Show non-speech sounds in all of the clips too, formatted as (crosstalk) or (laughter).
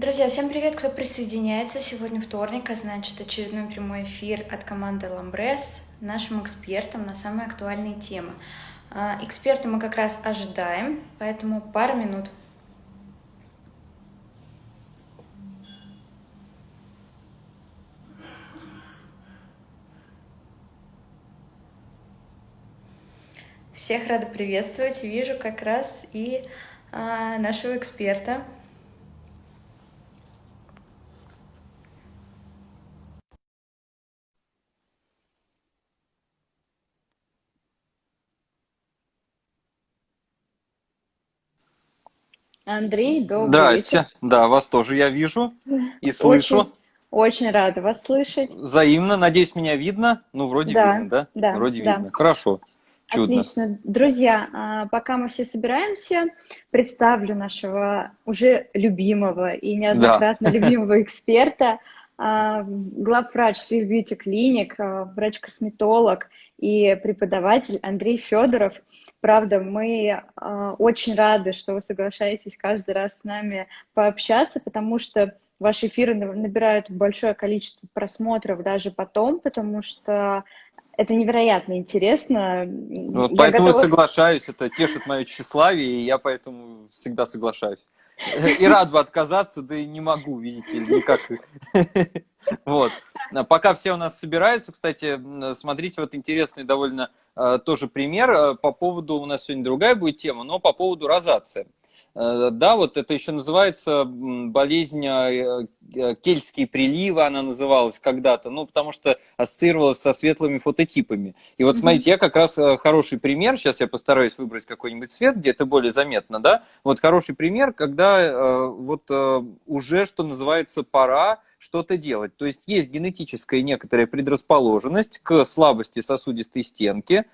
Друзья, всем привет, кто присоединяется. Сегодня вторник, а значит очередной прямой эфир от команды Ламбрес нашим экспертам на самые актуальные темы. А, эксперта мы как раз ожидаем, поэтому пару минут. Всех рада приветствовать. Вижу как раз и а, нашего эксперта. Андрей, добрый Здрасте. вечер. Да, вас тоже я вижу и слышу. Очень, очень рада вас слышать. Взаимно. Надеюсь, меня видно? Ну, вроде Да, видно, да? да, Вроде да. видно. Хорошо. Чудно. Отлично. Друзья, а, пока мы все собираемся, представлю нашего уже любимого и неоднократно (laughs) любимого эксперта, а, главврач Swiss Beauty Clinic, а, врач-косметолог и преподаватель Андрей Федоров. Правда, мы очень рады, что вы соглашаетесь каждый раз с нами пообщаться, потому что ваши эфиры набирают большое количество просмотров даже потом, потому что это невероятно интересно. Вот поэтому готова... соглашаюсь, это тешит мое тщеславие, и я поэтому всегда соглашаюсь. И рад бы отказаться, да и не могу, видите никак. Вот. Пока все у нас собираются, кстати, смотрите, вот интересный довольно э, тоже пример э, по поводу, у нас сегодня другая будет тема, но по поводу розации. Э, да, вот это еще называется болезнь э, э, кельтские приливы, она называлась когда-то, ну, потому что ассоциировалась со светлыми фототипами. И вот смотрите, я как раз хороший пример, сейчас я постараюсь выбрать какой-нибудь цвет, где это более заметно, да, вот хороший пример, когда вот уже, что называется, пора что-то делать. То есть есть генетическая некоторая предрасположенность к слабости сосудистой стенки,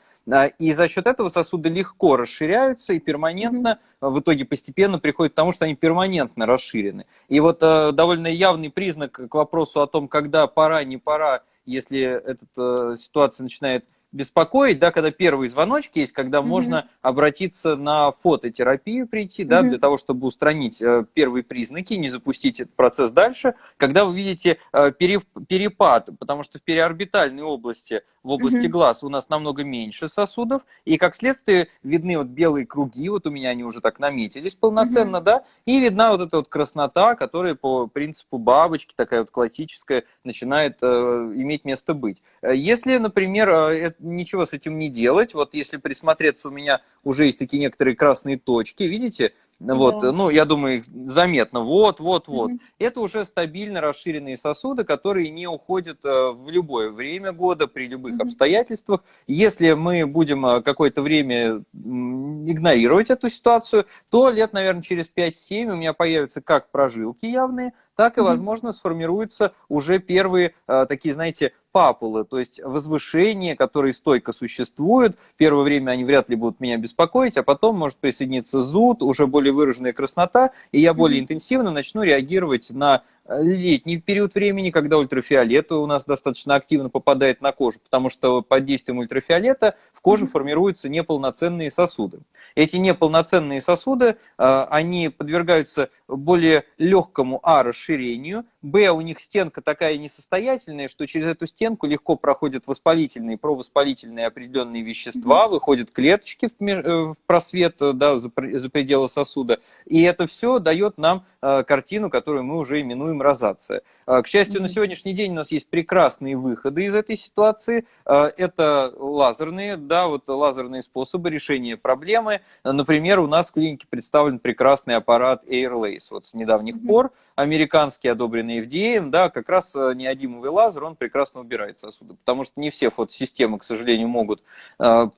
и за счет этого сосуды легко расширяются и перманентно, mm-hmm. в итоге постепенно приходят к тому, что они перманентно расширены. И вот э, довольно явный признак к вопросу о том, когда пора, не пора, если эта ситуация начинает беспокоить, да, когда первые звоночки есть, когда mm-hmm. можно обратиться на фототерапию прийти, да, mm-hmm. для того, чтобы устранить э, первые признаки, не запустить этот процесс дальше, когда вы видите э, перепад, потому что в переорбитальной области в области mm-hmm. глаз у нас намного меньше сосудов, и как следствие видны вот белые круги, вот у меня они уже так наметились полноценно, mm-hmm. да, и видна вот эта вот краснота, которая по принципу бабочки, такая вот классическая, начинает э, иметь место быть. Э, если, например, э, ничего с этим не делать, вот если присмотреться, у меня уже есть такие некоторые красные точки, видите, вот, да. ну, я думаю, заметно. Вот, вот, вот. Mm-hmm. Это уже стабильно расширенные сосуды, которые не уходят э, в любое время года, при любых mm-hmm. обстоятельствах. Если мы будем э, какое-то время игнорировать эту ситуацию, то лет, наверное, через 5-7 у меня появятся как прожилки явные, так и, возможно, сформируются уже первые э, такие, знаете, папулы, то есть возвышения, которые стойко существуют. Первое время они вряд ли будут меня беспокоить, а потом может присоединиться зуд, уже более выраженная краснота, и я более интенсивно начну реагировать на летний период времени, когда ультрафиолет у нас достаточно активно попадает на кожу, потому что под действием ультрафиолета в коже формируются неполноценные сосуды. Эти неполноценные сосуды, а, они подвергаются более легкому А расширению, Б у них стенка такая несостоятельная, что через эту стенку легко проходят воспалительные, провоспалительные определенные вещества, выходят клеточки в просвет да, за пределы сосуда, и это все дает нам а, картину, которую мы уже именуем розация. А, к счастью, на сегодняшний день у нас есть прекрасные выходы из этой ситуации. А, это лазерные, да, вот лазерные способы решения проблемы. Например, у нас в клинике представлен прекрасный аппарат Airlace. Вот с недавних пор американский, одобренный FDA, да, как раз э, неодимовый лазер, он прекрасно убирает сосуды. Потому что не все фотосистемы, к сожалению, могут э,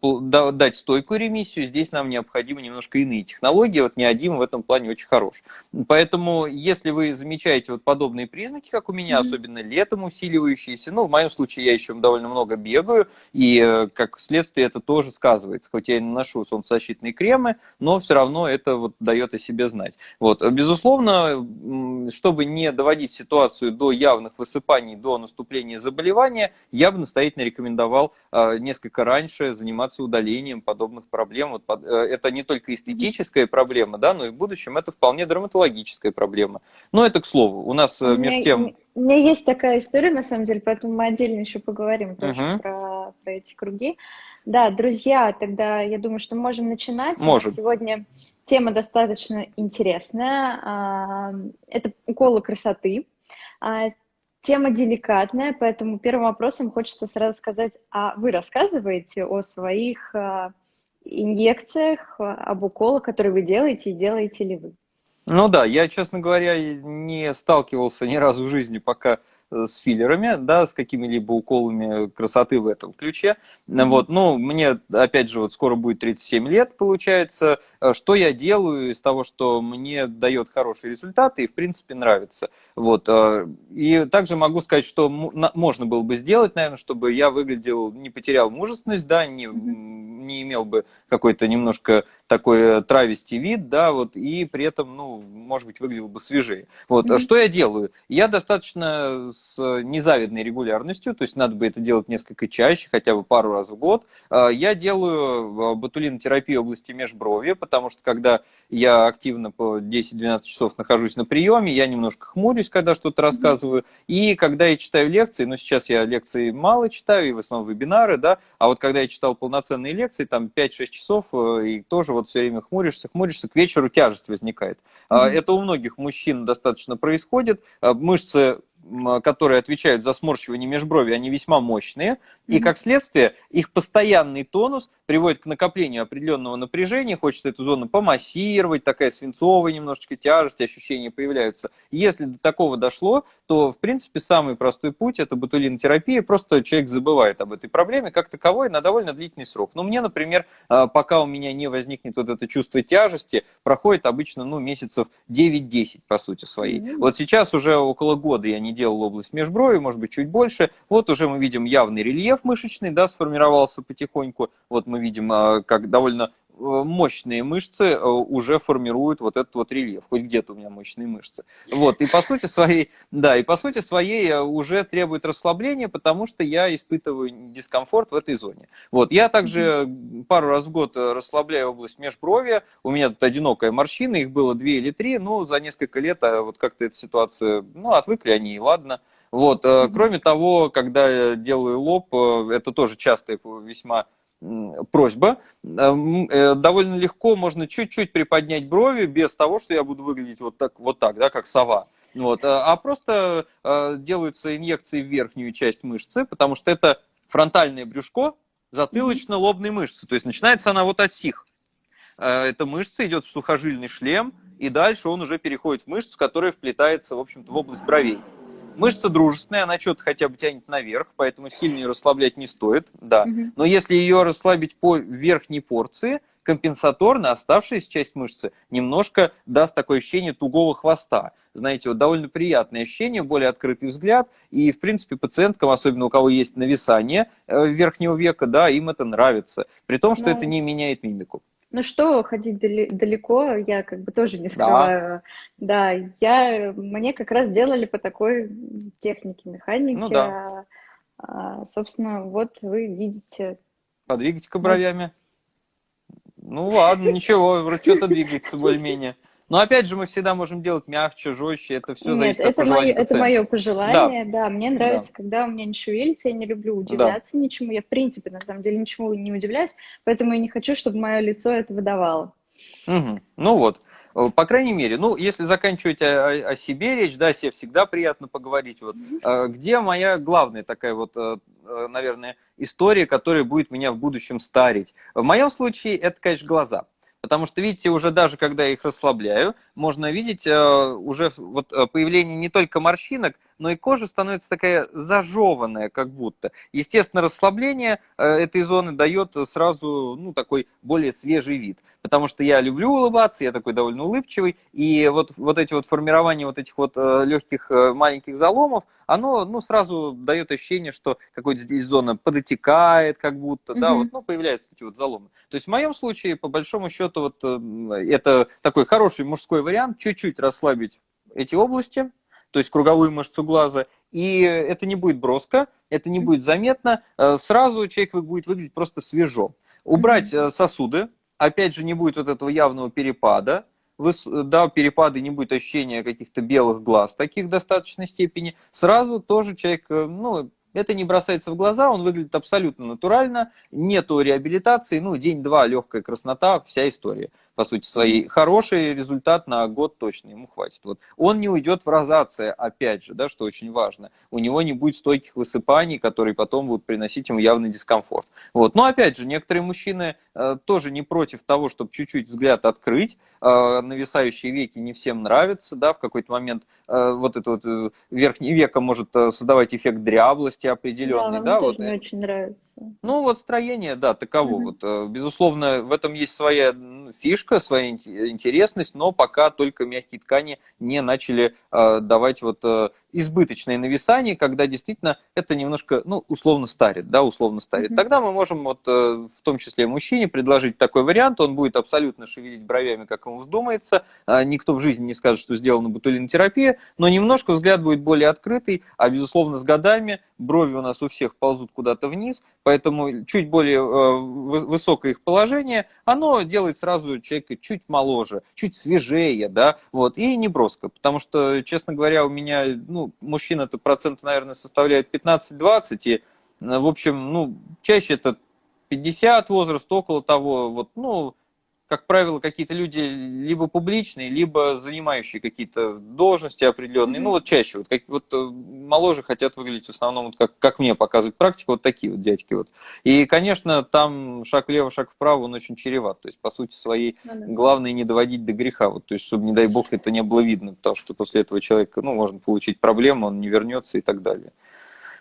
дать стойкую ремиссию. Здесь нам необходимы немножко иные технологии. Вот неодим в этом плане очень хорош. Поэтому, если вы замечаете вот подобные признаки, как у меня, mm-hmm. особенно летом усиливающиеся. Ну, в моем случае я еще довольно много бегаю, и э, как следствие это тоже сказывается. Хоть я и наношу солнцезащитные кремы, но все равно это вот дает о себе знать. Вот. Безусловно, чтобы не доводить ситуацию до явных высыпаний, до наступления заболевания, я бы настоятельно рекомендовал э, несколько раньше заниматься удалением подобных проблем. Э, это не только эстетическая проблема, да, но и в будущем это вполне дерматологическая проблема. Но это к слову. У нас э, между тем... У меня есть такая история, на самом деле, поэтому мы отдельно еще поговорим тоже uh-huh. про, про эти круги. Да, друзья, тогда я думаю, что можем начинать. Можем. Сегодня тема достаточно интересная. А, это уколы красоты. А, тема деликатная, поэтому первым вопросом хочется сразу сказать, а вы рассказываете о своих а, инъекциях, об уколах, которые вы делаете, и делаете ли вы? Ну да, я, честно говоря, не сталкивался ни разу в жизни пока с филлерами, да, с какими-либо уколами красоты в этом ключе. Mm-hmm. Вот, ну, мне, опять же, вот скоро будет 37 лет, получается. Э, что я делаю из того, что мне дает хорошие результаты и, в принципе, нравится. Вот. Э, и также могу сказать, что можно было бы сделать, наверное, чтобы я выглядел, не потерял мужественность, да, не, не имел бы какой-то немножко такой травести вид, да, вот, и при этом, ну, может быть, выглядел бы свежее. Вот. Mm-hmm. Что я делаю? Я достаточно с незавидной регулярностью, то есть надо бы это делать несколько чаще, хотя бы пару раз в год. Я делаю ботулинотерапию области межброви, потому что когда я активно по 10-12 часов нахожусь на приеме, я немножко хмурюсь, когда что-то рассказываю, и когда я читаю лекции, ну сейчас я лекции мало читаю, и в основном вебинары, да, а вот когда я читал полноценные лекции, там 5-6 часов, э, и тоже вот все время хмуришься, хмуришься, к вечеру тяжесть возникает. Mm-hmm. Это у многих мужчин достаточно происходит, мышцы которые отвечают за сморщивание межброви, они весьма мощные, mm-hmm. и как следствие их постоянный тонус приводит к накоплению определенного напряжения, хочется эту зону помассировать, такая свинцовая немножечко тяжесть, ощущения появляются. если до такого дошло, то, в принципе, самый простой путь – это ботулинотерапия, просто человек забывает об этой проблеме как таковой на довольно длительный срок. Но мне, например, а, пока у меня не возникнет вот это чувство тяжести, проходит обычно ну, месяцев 9-10, по сути своей. Mm-hmm. Вот сейчас уже около года я не делал область межброви, может быть, чуть больше. Вот уже мы видим явный рельеф мышечный, да, сформировался потихоньку. Вот мы видим, а, как довольно мощные мышцы э, уже формируют вот этот вот рельеф. Хоть где-то у меня мощные мышцы. Вот, и по сути своей, да, и по сути своей э, уже требует расслабления, потому что я испытываю дискомфорт в этой зоне. Вот, я также пару раз в год расслабляю область межброви. У меня тут одинокая морщина, их было две или три, но за несколько лет вот как-то эта ситуация, ну, отвыкли они, и ладно. Вот. Mm-hmm. Кроме того, когда я делаю лоб, э, это тоже частая весьма просьба. Э, довольно легко можно чуть-чуть приподнять брови без того, что я буду выглядеть вот так, вот так да, как сова. Вот. А просто делаются инъекции в верхнюю часть мышцы, потому что это фронтальное брюшко затылочно-лобной мышцы. То есть начинается она вот от сих. Эта мышца идет в сухожильный шлем, и дальше он уже переходит в мышцу, которая вплетается, в общем-то, в область бровей. Мышца дружественная, она что-то хотя бы тянет наверх, поэтому сильно ее расслаблять не стоит, да. Но если ее расслабить по верхней порции, компенсаторно оставшаяся часть мышцы немножко даст такое ощущение тугого хвоста. Знаете, вот довольно приятное ощущение, более открытый взгляд. И, в принципе, пациенткам, особенно у кого есть нависание э, верхнего века, да, им это нравится. При том, что да. это не меняет мимику. Ну что, ходить далеко, я как бы тоже не скрываю. Да, да я, мне как раз делали по такой технике механики. Ну да. А, собственно, вот вы видите. Подвигайте-ка бровями. Ну ладно, ничего, что-то двигается более-менее. Но опять же, мы всегда можем делать мягче, жестче, это все Нет, зависит это от пожелания мое, Это мое пожелание, да. да. Мне нравится, да. когда у меня не шевелится, я не люблю удивляться да. ничему. Я, в принципе, на самом деле, ничему не удивляюсь, поэтому я не хочу, чтобы мое лицо это выдавало. Угу. Ну вот. По крайней мере, ну, если заканчивать о, о себе речь, да, себе всегда приятно поговорить. Вот, mm где моя главная такая вот, э, э, наверное, история, которая будет меня в будущем старить? В моем случае это, конечно, глаза. Потому что, видите, уже даже когда я их расслабляю, можно видеть э, уже вот э, появление не только морщинок, но и кожа становится такая зажеванная, как будто. Естественно, расслабление э, этой зоны дает сразу ну, такой более свежий вид. Потому что я люблю улыбаться, я такой довольно улыбчивый, и вот, вот эти вот формирования вот этих вот легких маленьких заломов, оно ну, сразу дает ощущение, что какой-то здесь зона подотекает, как будто, mm-hmm. да, вот, ну, появляются эти вот заломы. То есть в моем случае, по большому счету, вот это такой хороший мужской вариант, чуть-чуть расслабить эти области, то есть круговую мышцу глаза, и это не будет броско, это не будет заметно, сразу человек будет выглядеть просто свежо. Убрать сосуды, опять же, не будет вот этого явного перепада, да, перепады, не будет ощущения каких-то белых глаз таких в достаточной степени, сразу тоже человек, ну, это не бросается в глаза, он выглядит абсолютно натурально, нету реабилитации, ну, день-два, легкая краснота, вся история, по сути своей. Хороший результат на год точно ему хватит. Вот. Он не уйдет в розация, опять же, да, что очень важно. У него не будет стойких высыпаний, которые потом будут приносить ему явный дискомфорт. Вот. Но, опять же, некоторые мужчины э, тоже не против того, чтобы чуть-чуть взгляд открыть, э, нависающие веки не всем нравятся, да, в какой-то момент э, вот это вот э, верхнее веко может э, создавать эффект дряблости, определенный, да, да вот. Мне очень нравится. Ну вот строение, да, таково. Угу. Вот, э, безусловно, в этом есть своя фишка, своя интересность, но пока только мягкие ткани не начали э, давать вот э, избыточное нависание, когда действительно это немножко, ну, условно старит, да, условно старит. Mm-hmm. Тогда мы можем вот э, в том числе мужчине предложить такой вариант, он будет абсолютно шевелить бровями, как ему вздумается, а никто в жизни не скажет, что сделана ботулинотерапия, но немножко взгляд будет более открытый, а безусловно с годами брови у нас у всех ползут куда-то вниз, поэтому чуть более э, высокое их положение, оно делает сразу человека чуть моложе, чуть свежее, да, вот, и не броско, потому что, честно говоря, у меня, ну, мужчин это процент, наверное, составляет 15-20, и, в общем, ну, чаще это 50 возраст, около того, вот, ну, как правило, какие-то люди либо публичные, либо занимающие какие-то должности определенные. Mm-hmm. Ну, вот чаще, вот, как, вот э, моложе хотят выглядеть в основном, вот как, как мне показывает практика, вот такие вот дядьки. Вот. И, конечно, там шаг влево, шаг вправо, он очень чреват. То есть, по сути своей, mm-hmm. главное не доводить до греха. Вот, то есть, чтобы, не дай бог, это не было видно, потому что после этого человека, ну, можно получить проблему, он не вернется и так далее.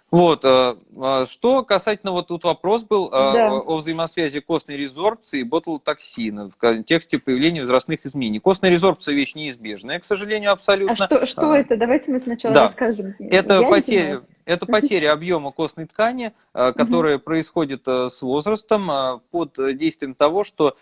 Вот, э, а что касательно, вот тут вопрос был э, да. о взаимосвязи костной резорбции и ботулотоксина в контексте появления возрастных изменений. Костная резорбция вещь неизбежная, к сожалению, абсолютно. А что, что а, это? Давайте мы сначала да. расскажем. Это потеря, это потеря объема костной ткани, э, которая происходит с возрастом под действием того, что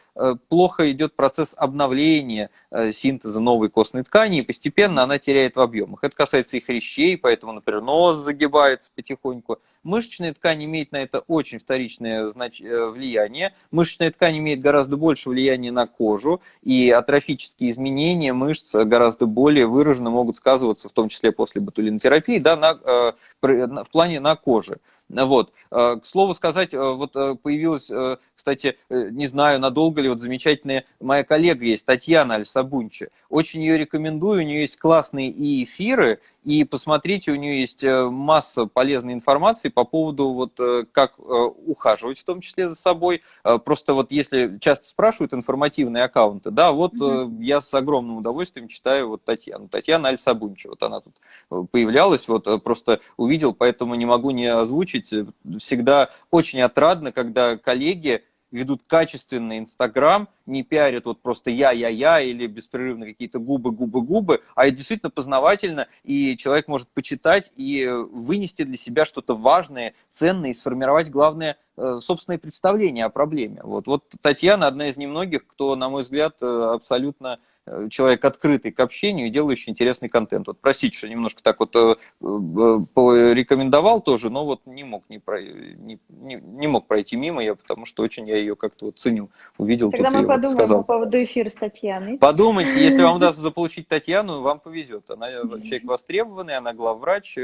плохо идет процесс обновления синтеза новой костной ткани, и постепенно она теряет в объемах. Это касается и хрящей, поэтому, например, нос загибается потихоньку. Мышечная ткань имеет на это очень вторичное знач... Э, влияние. Мышечная ткань имеет гораздо больше влияния на кожу, и атрофические изменения мышц гораздо более выраженно могут сказываться, в том числе после ботулинотерапии, да, на, э, в плане на коже. Вот. Э, к слову сказать, вот появилась, кстати, не знаю, надолго ли, вот замечательная моя коллега есть, Татьяна Альсабунчи. Очень ее рекомендую, у нее есть классные и эфиры, и посмотрите, у нее есть э, масса полезной информации по поводу вот э, как э, ухаживать в том числе за собой. Просто вот если часто спрашивают информативные аккаунты, да, вот mm-hmm. я с огромным удовольствием читаю вот Татьяну. Татьяна Аль-Сабунча, вот она тут появлялась, вот просто увидел, поэтому не могу не озвучить. Всегда очень отрадно, когда коллеги ведут качественный Инстаграм, не пиарят вот просто я-я-я или беспрерывно какие-то губы-губы-губы, а это действительно познавательно, и человек может почитать и вынести для себя что-то важное, ценное, и сформировать, главное, э, собственное представление о проблеме. Вот, вот Татьяна одна из немногих, кто, на мой взгляд, э, абсолютно Э, человек открытый к общению и делающий интересный контент. Вот простите, что немножко так вот э, э, рекомендовал тоже, но вот не мог, не, про, не, не, не мог пройти мимо я, потому что очень я ее как-то вот ценю. Увидел Тогда мы подумаем вот сказал. по поводу эфира с Татьяной. Подумайте, если вам (laughs) удастся заполучить Татьяну, вам повезет. Она человек востребованный, она главврач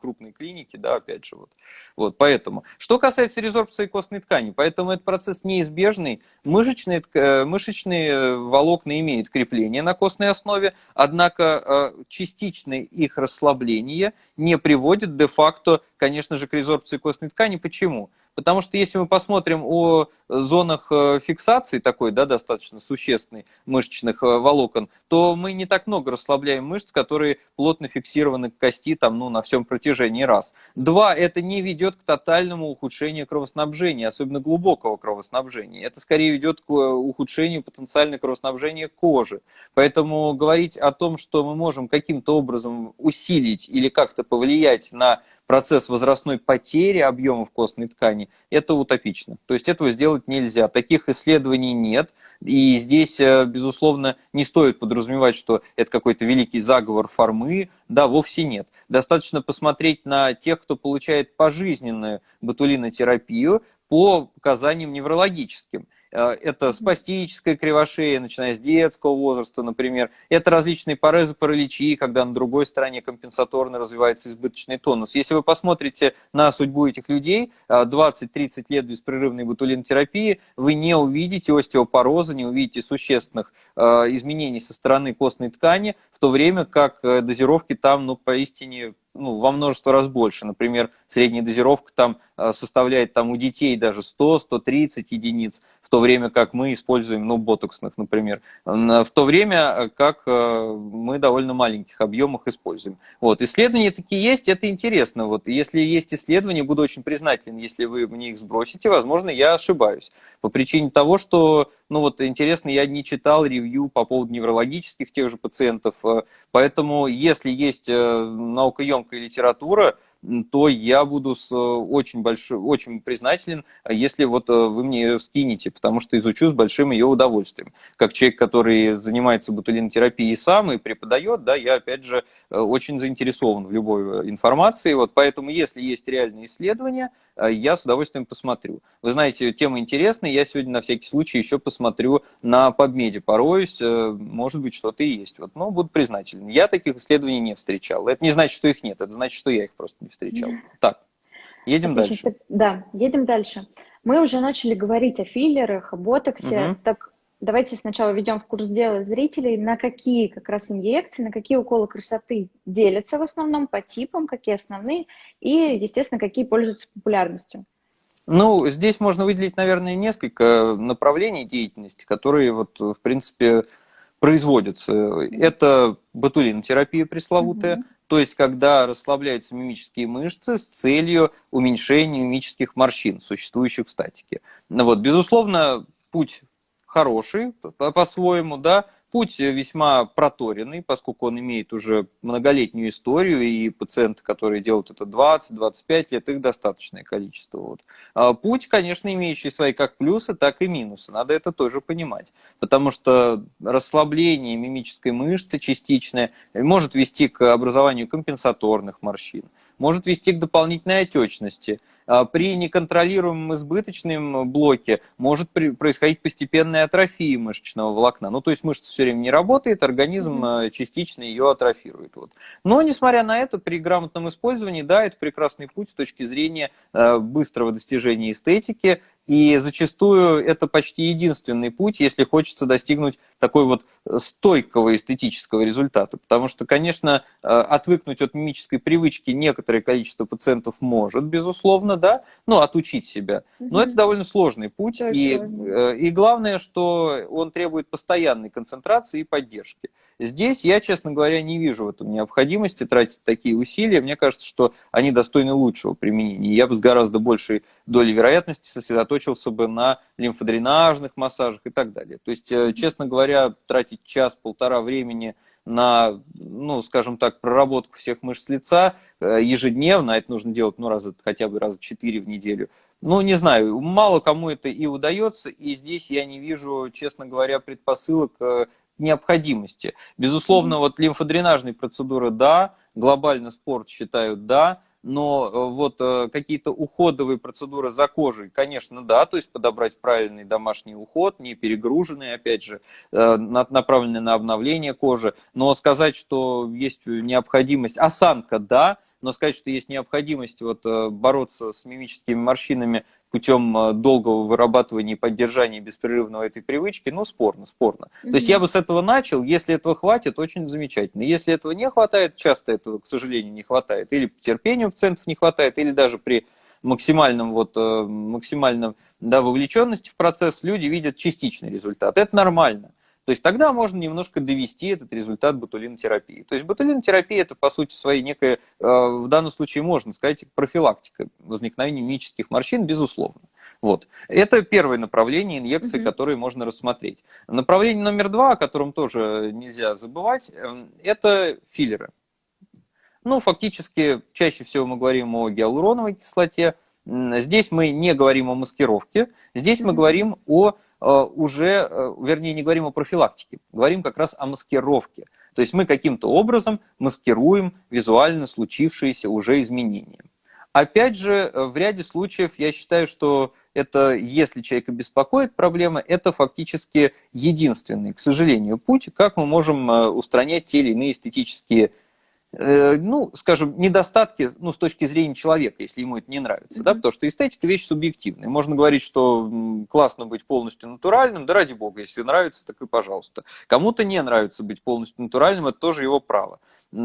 крупной клиники, да, опять же. Вот. вот поэтому. Что касается резорбции костной ткани, поэтому этот процесс неизбежный. Мышечные, мышечные волокна имеют крепления на костной основе, однако э, частичное их расслабление не приводит де-факто, конечно же, к резорбции костной ткани. Почему? Потому что если мы посмотрим о зонах э, фиксации такой, да, достаточно существенной мышечных э, волокон, то мы не так много расслабляем мышц, которые плотно фиксированы к кости там, ну, на всем протяжении раз. Два, это не ведет к тотальному ухудшению кровоснабжения, особенно глубокого кровоснабжения. Это скорее ведет к э, ухудшению потенциального кровоснабжения кожи. Поэтому говорить о том, что мы можем каким-то образом усилить или как-то повлиять на процесс возрастной потери объемов костной ткани, это утопично. То есть этого сделать нельзя. Таких исследований нет. И здесь, э, безусловно, не стоит подразумевать, что это какой-то великий заговор формы. Да, вовсе нет. Достаточно посмотреть на тех, кто получает пожизненную ботулинотерапию по показаниям неврологическим. Э, это спастическая кривошея, начиная с детского возраста, например. Это различные порезы, параличи, когда на другой стороне компенсаторно развивается избыточный тонус. Если вы посмотрите на судьбу этих людей, 20-30 э, лет беспрерывной ботулинотерапии, вы не увидите остеопороза, не увидите существенных изменений со стороны костной ткани, в то время как дозировки там, ну, поистине ну, во множество раз больше. Например, средняя дозировка там э, составляет там у детей даже 100-130 единиц, в то время как мы используем, ну, ботоксных, например, в то время э, как э, мы довольно маленьких объемах используем. Вот, исследования такие есть, это интересно. Вот, если есть исследования, буду очень признателен, если вы мне их сбросите, возможно, я ошибаюсь. По причине того, что, ну, вот, интересно, я не читал ревью по поводу неврологических тех же пациентов, поэтому, если есть наукоемкая громкая литература, то я буду с э, очень, большой, очень признателен, если вот э, вы мне ее скинете, потому что изучу с большим ее удовольствием. Как человек, который занимается ботулинотерапией сам и преподает, да, я опять же э, очень заинтересован в любой информации, вот поэтому если есть реальные исследования, я с удовольствием посмотрю. Вы знаете, тема интересная, я сегодня на всякий случай еще посмотрю на PubMed, пороюсь, может быть что-то и есть, вот, но буду признателен. Я таких исследований не встречал, это не значит, что их нет, это значит, что я их просто не встречал. Так, едем Отлично. дальше. Да, едем дальше. Мы уже начали говорить о филлерах, о ботоксе. Угу. Так давайте сначала введем в курс дела зрителей, на какие как раз инъекции, на какие уколы красоты делятся в основном по типам, какие основные, и, естественно, какие пользуются популярностью. Ну, здесь можно выделить, наверное, несколько направлений деятельности, которые, вот, в принципе, производятся. Это ботулинотерапия пресловутая, угу. То есть, когда расслабляются мимические мышцы с целью уменьшения мимических морщин, существующих в статике. Ну вот, безусловно, путь хороший по-своему, да, Путь весьма проторенный, поскольку он имеет уже многолетнюю историю, и пациенты, которые делают это 20-25 лет, их достаточное количество. Вот. А путь, конечно, имеющий свои как плюсы, так и минусы. Надо это тоже понимать. Потому что расслабление мимической мышцы частичное может вести к образованию компенсаторных морщин, может вести к дополнительной отечности – при неконтролируемом избыточном блоке может происходить постепенная атрофия мышечного волокна. Ну, то есть мышца все время не работает, организм mm-hmm. частично ее атрофирует. Вот. Но, несмотря на это, при грамотном использовании, да, это прекрасный путь с точки зрения а, быстрого достижения эстетики, и зачастую это почти единственный путь, если хочется достигнуть такой вот стойкого эстетического результата. Потому что, конечно, э, отвыкнуть от мимической привычки некоторое количество пациентов может, безусловно, да, ну, отучить себя. Но это довольно сложный путь. и, э, и главное, что он требует постоянной концентрации и поддержки. Здесь я, честно говоря, не вижу в этом необходимости тратить такие усилия. Мне кажется, что они достойны лучшего применения. Я бы с гораздо большей долей вероятности сосредоточился бы на лимфодренажных массажах и так далее. То есть, э, честно говоря, тратить час-полтора времени на, ну, скажем так, проработку всех мышц лица э, ежедневно, а это нужно делать, ну, раза, хотя бы раза четыре в неделю, ну, не знаю, мало кому это и удается, и здесь я не вижу, честно говоря, предпосылок э, необходимости. Безусловно, вот лимфодренажные процедуры – да, глобально спорт считают – да, но э, вот э, какие-то уходовые процедуры за кожей, конечно, да, то есть подобрать правильный домашний уход, не перегруженный, опять же, э, направленный на обновление кожи, но сказать, что есть необходимость, осанка, да, но сказать, что есть необходимость вот бороться с мимическими морщинами путем э, долгого вырабатывания и поддержания беспрерывного этой привычки, ну, спорно, спорно. Mm-hmm. То есть я бы с этого начал, если этого хватит, очень замечательно. Если этого не хватает, часто этого, к сожалению, не хватает, или терпению пациентов не хватает, или даже при максимальном, вот, э, максимальном да, вовлеченности в процесс люди видят частичный результат. Это нормально. То есть тогда можно немножко довести этот результат ботулинотерапии. То есть ботулинотерапия это по сути своей некая, э, в данном случае можно сказать, профилактика возникновения мимических морщин, безусловно. Вот. Это первое направление инъекции, угу. которые можно рассмотреть. Направление номер два, о котором тоже нельзя забывать, эм, это филлеры. Ну, фактически, чаще всего мы говорим о гиалуроновой кислоте. Здесь мы не говорим о маскировке, здесь мы говорим о э, уже, э, вернее, не говорим о профилактике, говорим как раз о маскировке. То есть мы каким-то образом маскируем визуально случившиеся уже изменения. Опять же, э, в ряде случаев я считаю, что это, если человека беспокоит проблема, это фактически единственный, к сожалению, путь, как мы можем э, устранять те или иные эстетические Э, ну, скажем, недостатки, ну, с точки зрения человека, если ему это не нравится, mm-hmm. да, потому что эстетика вещь субъективная. Можно говорить, что классно быть полностью натуральным, да ради бога, если нравится, так и пожалуйста. Кому-то не нравится быть полностью натуральным, это тоже его право.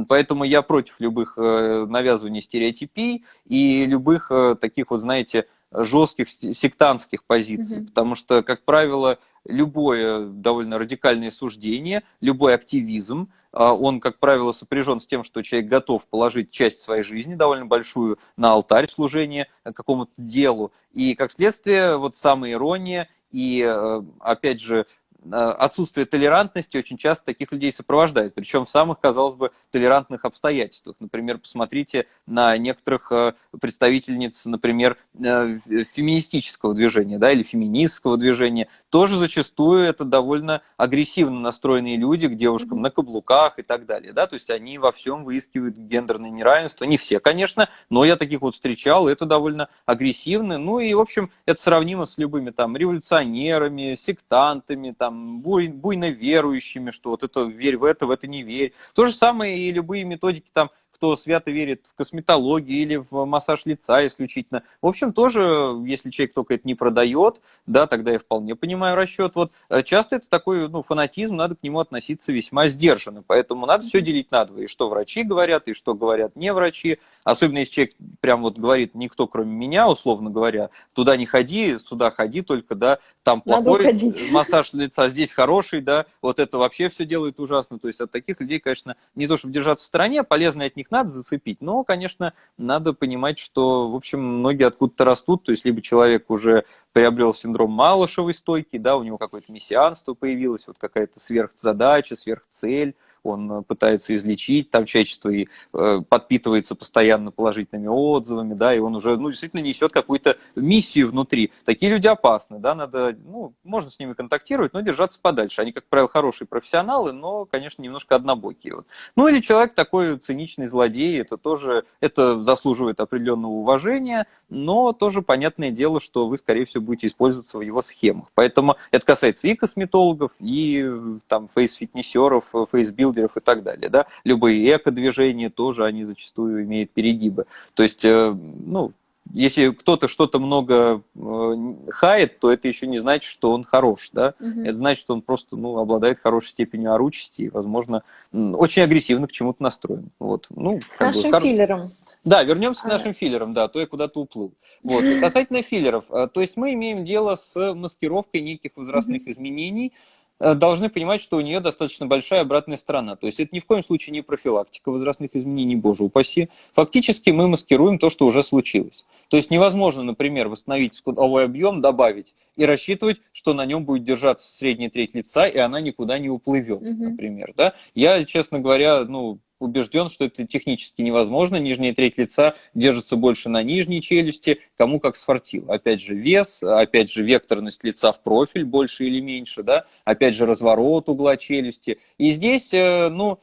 Поэтому я против любых э, навязываний стереотипий и любых э, таких вот, знаете, жестких сектантских позиций, mm-hmm. потому что, как правило, любое довольно радикальное суждение, любой активизм, а, он, как правило, сопряжен с тем, что человек готов положить часть своей жизни, довольно большую, на алтарь служения какому-то делу. И, как следствие, вот самая ирония и, э, опять же, Э, отсутствие толерантности очень часто таких людей сопровождает, причем в самых, казалось бы, толерантных обстоятельствах. Например, посмотрите на некоторых э, представительниц, например, э, феминистического движения да, или феминистского движения. Тоже зачастую это довольно агрессивно настроенные люди к девушкам на каблуках и так далее. Да? То есть они во всем выискивают гендерное неравенство. Не все, конечно, но я таких вот встречал, это довольно агрессивно. Ну и, в общем, это сравнимо с любыми там революционерами, сектантами, там, буй, буйно верующими, что вот это верь в это, в это не верь. То же самое и любые методики там кто свято верит в косметологию или в массаж лица исключительно. В общем, тоже, если человек только это не продает, да, тогда я вполне понимаю расчет. Вот э, часто это такой ну, фанатизм, надо к нему относиться весьма сдержанно. Поэтому надо все делить на два. И что врачи говорят, и что говорят не врачи. Особенно если человек прям вот говорит, никто кроме меня, условно говоря, туда не ходи, сюда ходи только, да, там плохой (laughs) массаж лица, здесь хороший, да, вот это вообще все делает ужасно. То есть от таких людей, конечно, не то чтобы держаться в стороне, полезно от них их надо зацепить, но, конечно, надо понимать, что, в общем, многие откуда-то растут, то есть либо человек уже приобрел синдром Малышевой стойки, да, у него какое-то мессианство появилось, вот какая-то сверхзадача, сверхцель, он э, пытается излечить там человечество и э, подпитывается постоянно положительными отзывами, да, и он уже, ну, действительно несет какую-то миссию внутри. Такие люди опасны, да, надо, ну, можно с ними контактировать, но держаться подальше. Они, как правило, хорошие профессионалы, но, конечно, немножко однобокие. Вот. Ну, или человек такой циничный злодей, это тоже, это заслуживает определенного уважения, но тоже понятное дело, что вы, скорее всего, будете использоваться в его схемах. Поэтому это касается и косметологов, и там фейс-фитнесеров, фейс-билдеров и так далее. Да? Любые эко-движения тоже, они зачастую имеют перегибы. То есть, э, ну, если кто-то что-то много э, хает, то это еще не значит, что он хорош, да? Угу. Это значит, что он просто, ну, обладает хорошей степенью оручести и, возможно, очень агрессивно к чему-то настроен. Вот. Ну, как нашим бы, филлерам. Да, вернемся а. к нашим филлерам, да, то я куда-то уплыл. Вот. Касательно филлеров, э, то есть мы имеем дело с маскировкой неких возрастных угу. изменений, должны понимать, что у нее достаточно большая обратная сторона. То есть это ни в коем случае не профилактика возрастных изменений, боже упаси. Фактически мы маскируем то, что уже случилось. То есть невозможно, например, восстановить скудовой объем, добавить и рассчитывать, что на нем будет держаться средняя треть лица, и она никуда не уплывет, угу. например. Да? Я, честно говоря, ну, убежден, что это технически невозможно. Нижняя треть лица держится больше на нижней челюсти, кому как сфартило. Опять же, вес, опять же, векторность лица в профиль больше или меньше, да, опять же, разворот угла челюсти. И здесь, э, ну,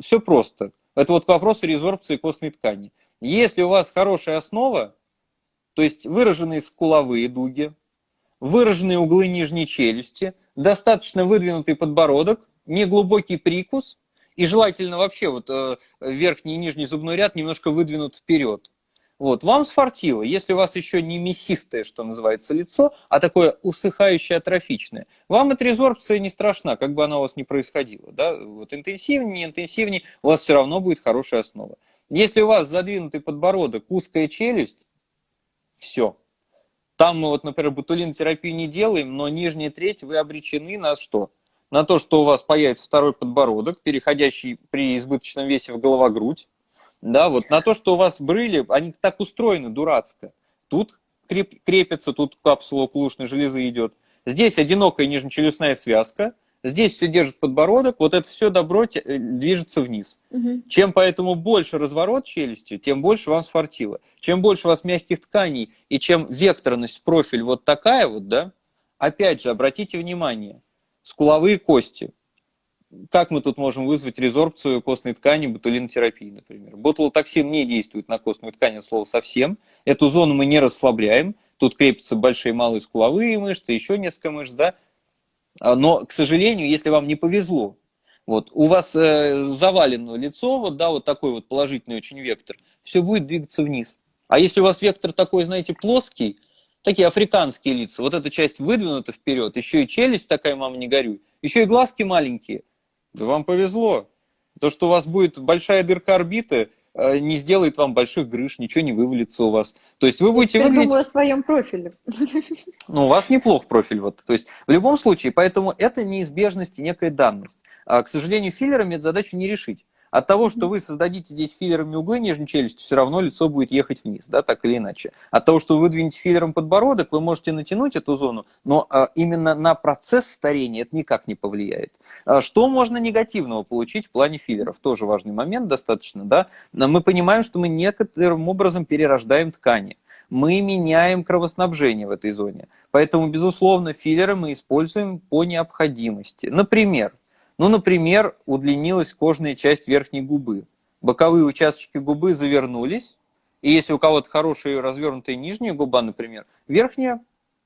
все просто. Это вот к вопросу резорбции костной ткани. Если у вас хорошая основа, то есть выраженные скуловые дуги, выраженные углы нижней челюсти, достаточно выдвинутый подбородок, неглубокий прикус – и желательно вообще вот э, верхний и нижний зубной ряд немножко выдвинут вперед. Вот, вам сфартило, если у вас еще не мясистое, что называется, лицо, а такое усыхающее, атрофичное, вам эта резорбция не страшна, как бы она у вас ни происходила. Да? Вот интенсивнее, не интенсивнее, у вас все равно будет хорошая основа. Если у вас задвинутый подбородок, узкая челюсть, все. Там мы вот, например, ботулинотерапию не делаем, но нижняя треть вы обречены на что? На то, что у вас появится второй подбородок, переходящий при избыточном весе в головогрудь, да, вот на то, что у вас брыли, они так устроены дурацко. Тут креп, крепится, тут капсула окулушной железы идет. Здесь одинокая нижнечелюстная связка, Здесь все держит подбородок, вот это все добро э, движется вниз. Угу. Чем поэтому больше разворот челюстью, тем больше вам сфартило. Чем больше у вас мягких тканей, и чем векторность, профиль вот такая вот, да, опять же, обратите внимание, скуловые кости. Как мы тут можем вызвать резорбцию костной ткани ботулинотерапии, например? Ботулотоксин не действует на костную ткань от слова совсем. Эту зону мы не расслабляем. Тут крепятся большие и малые скуловые мышцы, еще несколько мышц, да, а, но, к сожалению, если вам не повезло, вот, у вас э, завалено лицо, вот, да, вот такой вот положительный очень вектор, все будет двигаться вниз. А если у вас вектор такой, знаете, плоский, такие африканские лица, вот эта часть выдвинута вперед, еще и челюсть такая, мама, не горюй, еще и глазки маленькие, да вам повезло. То, что у вас будет большая дырка орбиты, Э, не сделает вам больших грыж, ничего не вывалится у вас. То есть вы будете Я выглядеть... думаю о своем профиле. (laughs) Ну, у вас неплох профиль. Вот. То есть в любом случае, поэтому это неизбежность и некая данность. А, к сожалению, филлерами эту задачу не решить. От того, что вы создадите здесь филлерами углы нижней челюсти, все равно лицо будет ехать вниз, да, так или иначе. От того, что вы выдвинете филлером подбородок, вы можете натянуть эту зону, но а, именно на процесс старения это никак не повлияет. А, что можно негативного получить в плане филлеров? Тоже важный момент достаточно, да. Мы понимаем, что мы некоторым образом перерождаем ткани мы меняем кровоснабжение в этой зоне. Поэтому, безусловно, филлеры мы используем по необходимости. Например, ну, например, удлинилась кожная часть верхней губы. Боковые участки губы завернулись, и если у кого-то хорошая развернутая нижняя губа, например, верхняя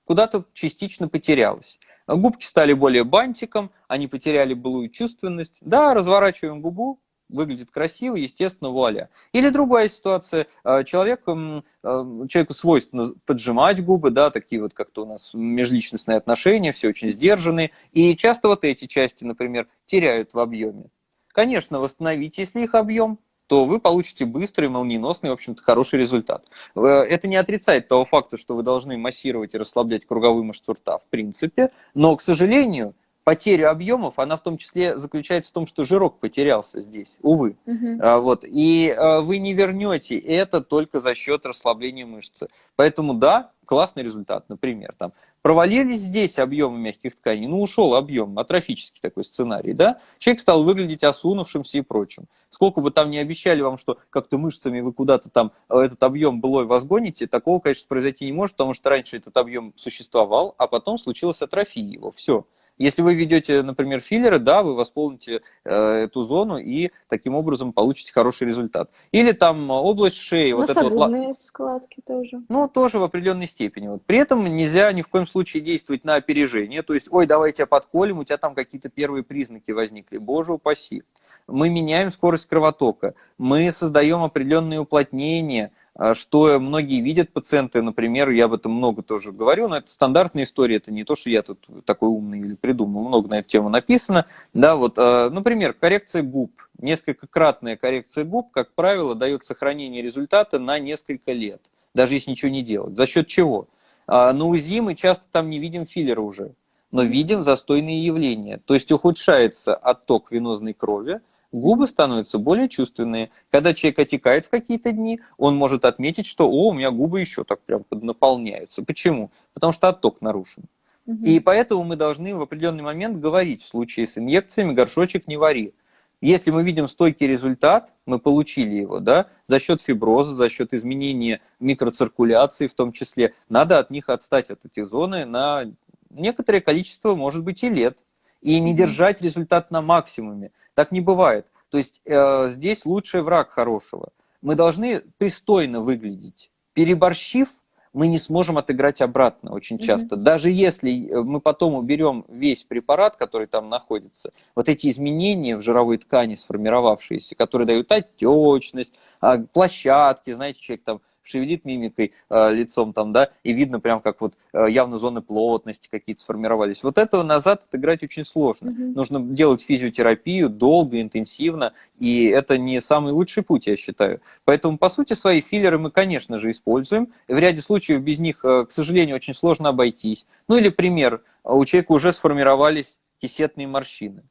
куда-то частично потерялась. Губки стали более бантиком, они потеряли былую чувственность. Да, разворачиваем губу, выглядит красиво, естественно, вуаля. Или другая ситуация, а, человек, человеку свойственно поджимать губы, да, такие вот как-то у нас межличностные отношения, все очень сдержанные, и часто вот эти части, например, теряют в объеме. Конечно, восстановить, если их объем, то вы получите быстрый, молниеносный, в общем-то, хороший результат. Э, это не отрицает того факта, что вы должны массировать и расслаблять круговую мышцу рта, в принципе, но, к сожалению, потерю объемов, она в том числе заключается в том, что жирок потерялся здесь, увы. Угу. А, вот, и а, вы не вернете это только за счет расслабления мышцы. Поэтому да, классный результат, например, там, провалились здесь объемы мягких тканей, ну ушел объем, атрофический такой сценарий, да, человек стал выглядеть осунувшимся и прочим. Сколько бы там ни обещали вам, что как-то мышцами вы куда-то там э, этот объем былой возгоните, такого, конечно, произойти не может, потому что раньше этот объем существовал, а потом случилась атрофия его, все. Если вы ведете, например, филлеры, да, вы восполните э, эту зону и таким образом получите хороший результат. Или там область шеи. Вот это вот, складки тоже. Ну, тоже в определенной степени. Вот. При этом нельзя ни в коем случае действовать на опережение. То есть, ой, давай тебя подколем, у тебя там какие-то первые признаки возникли. Боже упаси. Мы меняем скорость кровотока, мы создаем определенные уплотнения, что многие видят пациенты, например, я об этом много тоже говорю, но это стандартная история, это не то, что я тут такой умный или придумал, много на эту тему написано. Да, вот, а, например, коррекция губ, несколькократная коррекция губ, как правило, дает сохранение результата на несколько лет, даже если ничего не делать. За счет чего? А, на УЗИ мы часто там не видим филлера уже, но видим застойные явления, то есть ухудшается отток венозной крови, губы становятся более чувственные. Когда человек отекает в какие-то дни, он может отметить, что «О, у меня губы еще так прям наполняются». Почему? Потому что отток нарушен. Угу. И поэтому мы должны в определенный момент говорить в случае с инъекциями «горшочек не вари». Если мы видим стойкий результат, мы получили его, да, за счет фиброза, за счет изменения микроциркуляции в том числе, надо от них отстать от этих зоны на некоторое количество, может быть, и лет. И не держать результат на максимуме. Так не бывает. То есть э, здесь лучший враг хорошего. Мы должны пристойно выглядеть. Переборщив, мы не сможем отыграть обратно очень часто. Mm-hmm. Даже если э, мы потом уберем весь препарат, который там находится, вот эти изменения в жировой ткани сформировавшиеся, которые дают отечность, а, площадки, знаете, человек там шевелит мимикой, э, лицом там, да, и видно прям как вот э, явно зоны плотности какие-то сформировались. Вот этого назад отыграть очень сложно. Угу. Нужно делать физиотерапию долго, интенсивно, и это не самый лучший путь, я считаю. Поэтому, по сути, свои филлеры мы, конечно же, используем. В ряде случаев без них, э, к сожалению, очень сложно обойтись. Ну или пример, у человека уже сформировались кисетные морщины.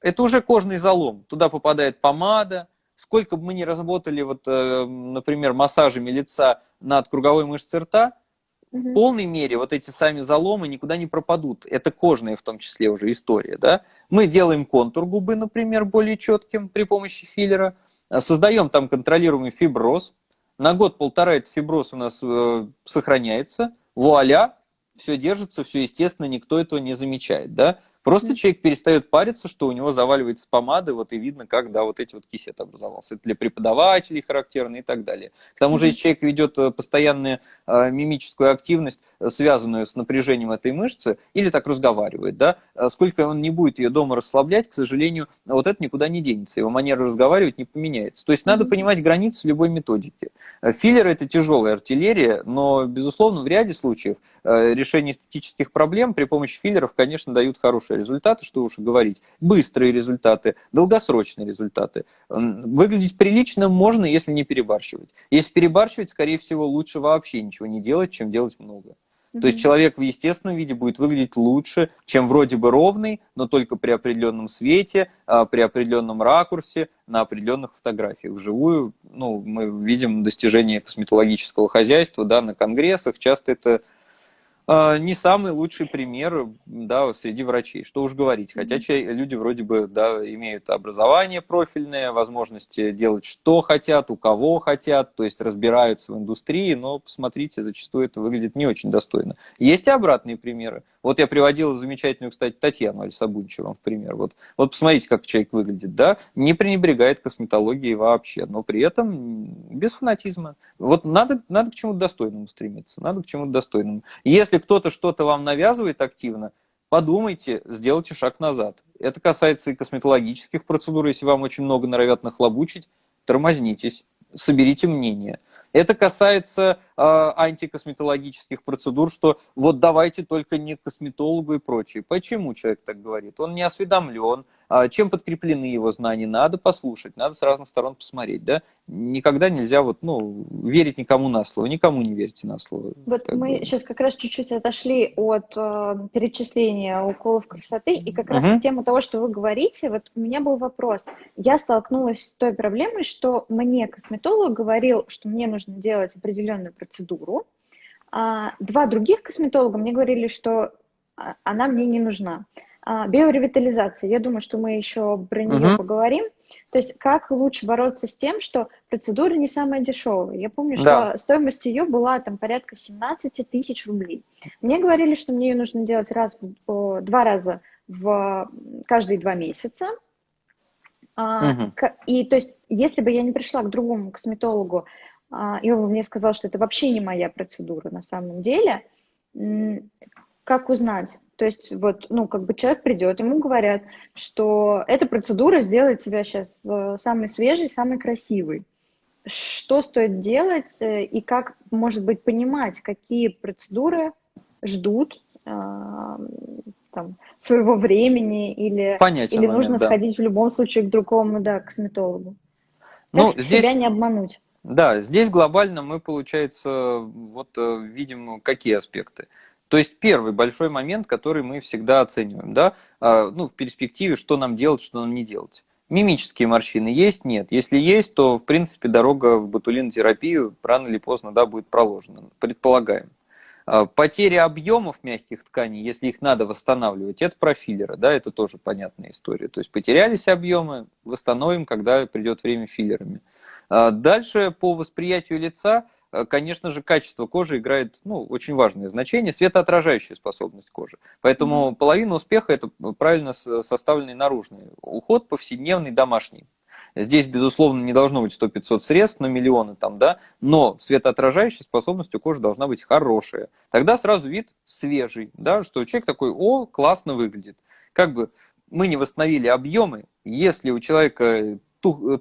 Это уже кожный залом. Туда попадает помада, сколько бы мы ни разработали, вот, э, например, массажами лица над круговой мышцей рта, в полной мере вот эти сами заломы никуда не пропадут. Это кожная в том числе уже история. Да? Мы делаем контур губы, например, более четким при помощи филлера, создаем там контролируемый фиброз. На год-полтора этот фиброз у нас э, сохраняется. Вуаля, все держится, все естественно, никто этого не замечает. Да? Просто mm-hmm. человек перестает париться, что у него заваливается помады, вот и видно, как, да, вот эти вот кисет образовался. Это для преподавателей характерно и так далее. К тому же, если человек ведет э, постоянную э, мимическую активность, э, связанную с напряжением этой мышцы, или так разговаривает, да, э, сколько он не будет ее дома расслаблять, к сожалению, вот это никуда не денется, его манера разговаривать не поменяется. То есть mm-hmm. надо понимать границы любой методики. Филлер – это тяжелая артиллерия, но, безусловно, в ряде случаев решение эстетических проблем при помощи филлеров, конечно, дают хорошие результаты, что уж говорить, быстрые результаты, долгосрочные результаты. Выглядеть прилично можно, если не перебарщивать. Если перебарщивать, скорее всего, лучше вообще ничего не делать, чем делать много. То есть человек в естественном виде будет выглядеть лучше, чем вроде бы ровный, но только при определенном свете, а, при определенном ракурсе, на определенных фотографиях. Вживую ну, мы видим достижения косметологического хозяйства да, на конгрессах. Часто это не самый лучший пример да, среди врачей, что уж говорить. Хотя люди вроде бы да, имеют образование профильное, возможности делать что хотят, у кого хотят, то есть разбираются в индустрии, но посмотрите, зачастую это выглядит не очень достойно. Есть и обратные примеры. Вот я приводил замечательную, кстати, Татьяну Альсабунчеву в пример. Вот, вот посмотрите, как человек выглядит, да, не пренебрегает косметологией вообще, но при этом без фанатизма. Вот надо, надо к чему-то достойному стремиться, надо к чему-то достойному. Если кто-то что-то вам навязывает активно, подумайте, сделайте шаг назад. Это касается и косметологических процедур, если вам очень много норовят нахлобучить, тормознитесь, соберите мнение. Это касается э, антикосметологических процедур, что вот давайте только не косметологу и прочее. Почему человек так говорит? Он не осведомлен, чем подкреплены его знания, надо послушать, надо с разных сторон посмотреть, да. Никогда нельзя вот, ну, верить никому на слово, никому не верьте на слово. Вот мы бы. сейчас как раз чуть-чуть отошли от э, перечисления уколов красоты, и как раз угу. тему того, что вы говорите, вот у меня был вопрос. Я столкнулась с той проблемой, что мне косметолог говорил, что мне нужно делать определенную процедуру, а два других косметолога мне говорили, что а, она мне не нужна. А, биоревитализация, я думаю, что мы еще про нее угу. поговорим. То есть как лучше бороться с тем, что процедура не самая дешевая. Я помню, да. что стоимость ее была там порядка 17 тысяч рублей. Мне говорили, что мне ее нужно делать раз, два раза в каждые два месяца. Угу. И то есть, если бы я не пришла к другому косметологу, а, и он мне сказал, что это вообще не моя процедура на самом деле, как узнать? То есть вот, ну, как бы человек придет, ему говорят, что эта процедура сделает тебя сейчас э, самой свежей, самой красивой. Что стоит делать э, и как, может быть, понимать, какие процедуры ждут э, там, своего времени или, Понятен или момент, нужно да. сходить в любом случае к другому, да, косметологу. Ну, как здесь... себя не обмануть? Да, здесь глобально мы, получается, вот видим какие аспекты. То есть первый большой момент, который мы всегда оцениваем, да, а, ну, в перспективе, что нам делать, что нам не делать. Мимические морщины есть? Нет. Если есть, то, в принципе, дорога в ботулинотерапию рано или поздно да, будет проложена, предполагаем. А, потеря объемов мягких тканей, если их надо восстанавливать, это профиллеры, да, это тоже понятная история. То есть потерялись объемы, восстановим, когда придет время филлерами. А, дальше по восприятию лица конечно же, качество кожи играет ну, очень важное значение, светоотражающая способность кожи. Поэтому mm-hmm. половина успеха – это правильно составленный наружный уход, повседневный, домашний. Здесь, безусловно, не должно быть 100-500 средств на миллионы, там, да, но светоотражающая способность у кожи должна быть хорошая. Тогда сразу вид свежий, да, что человек такой, о, классно выглядит. Как бы мы не восстановили объемы, если у человека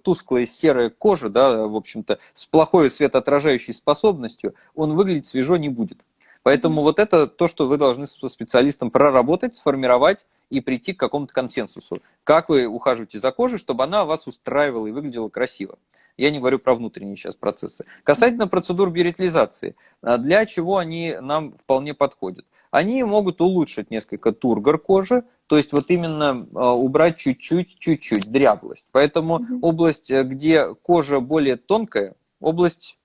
тусклая серая кожа, да, в общем-то, с плохой светоотражающей способностью, он выглядеть свежо не будет. Поэтому вот это то, что вы должны со специалистом проработать, сформировать и прийти к какому-то консенсусу. Как вы ухаживаете за кожей, чтобы она вас устраивала и выглядела красиво. Я не говорю про внутренние сейчас процессы. Касательно процедур биоритилизации, а для чего они нам вполне подходят? Они могут улучшить несколько тургор кожи, то есть вот именно а, убрать чуть-чуть, чуть-чуть дряблость. Поэтому угу. область, э, где кожа более тонкая, область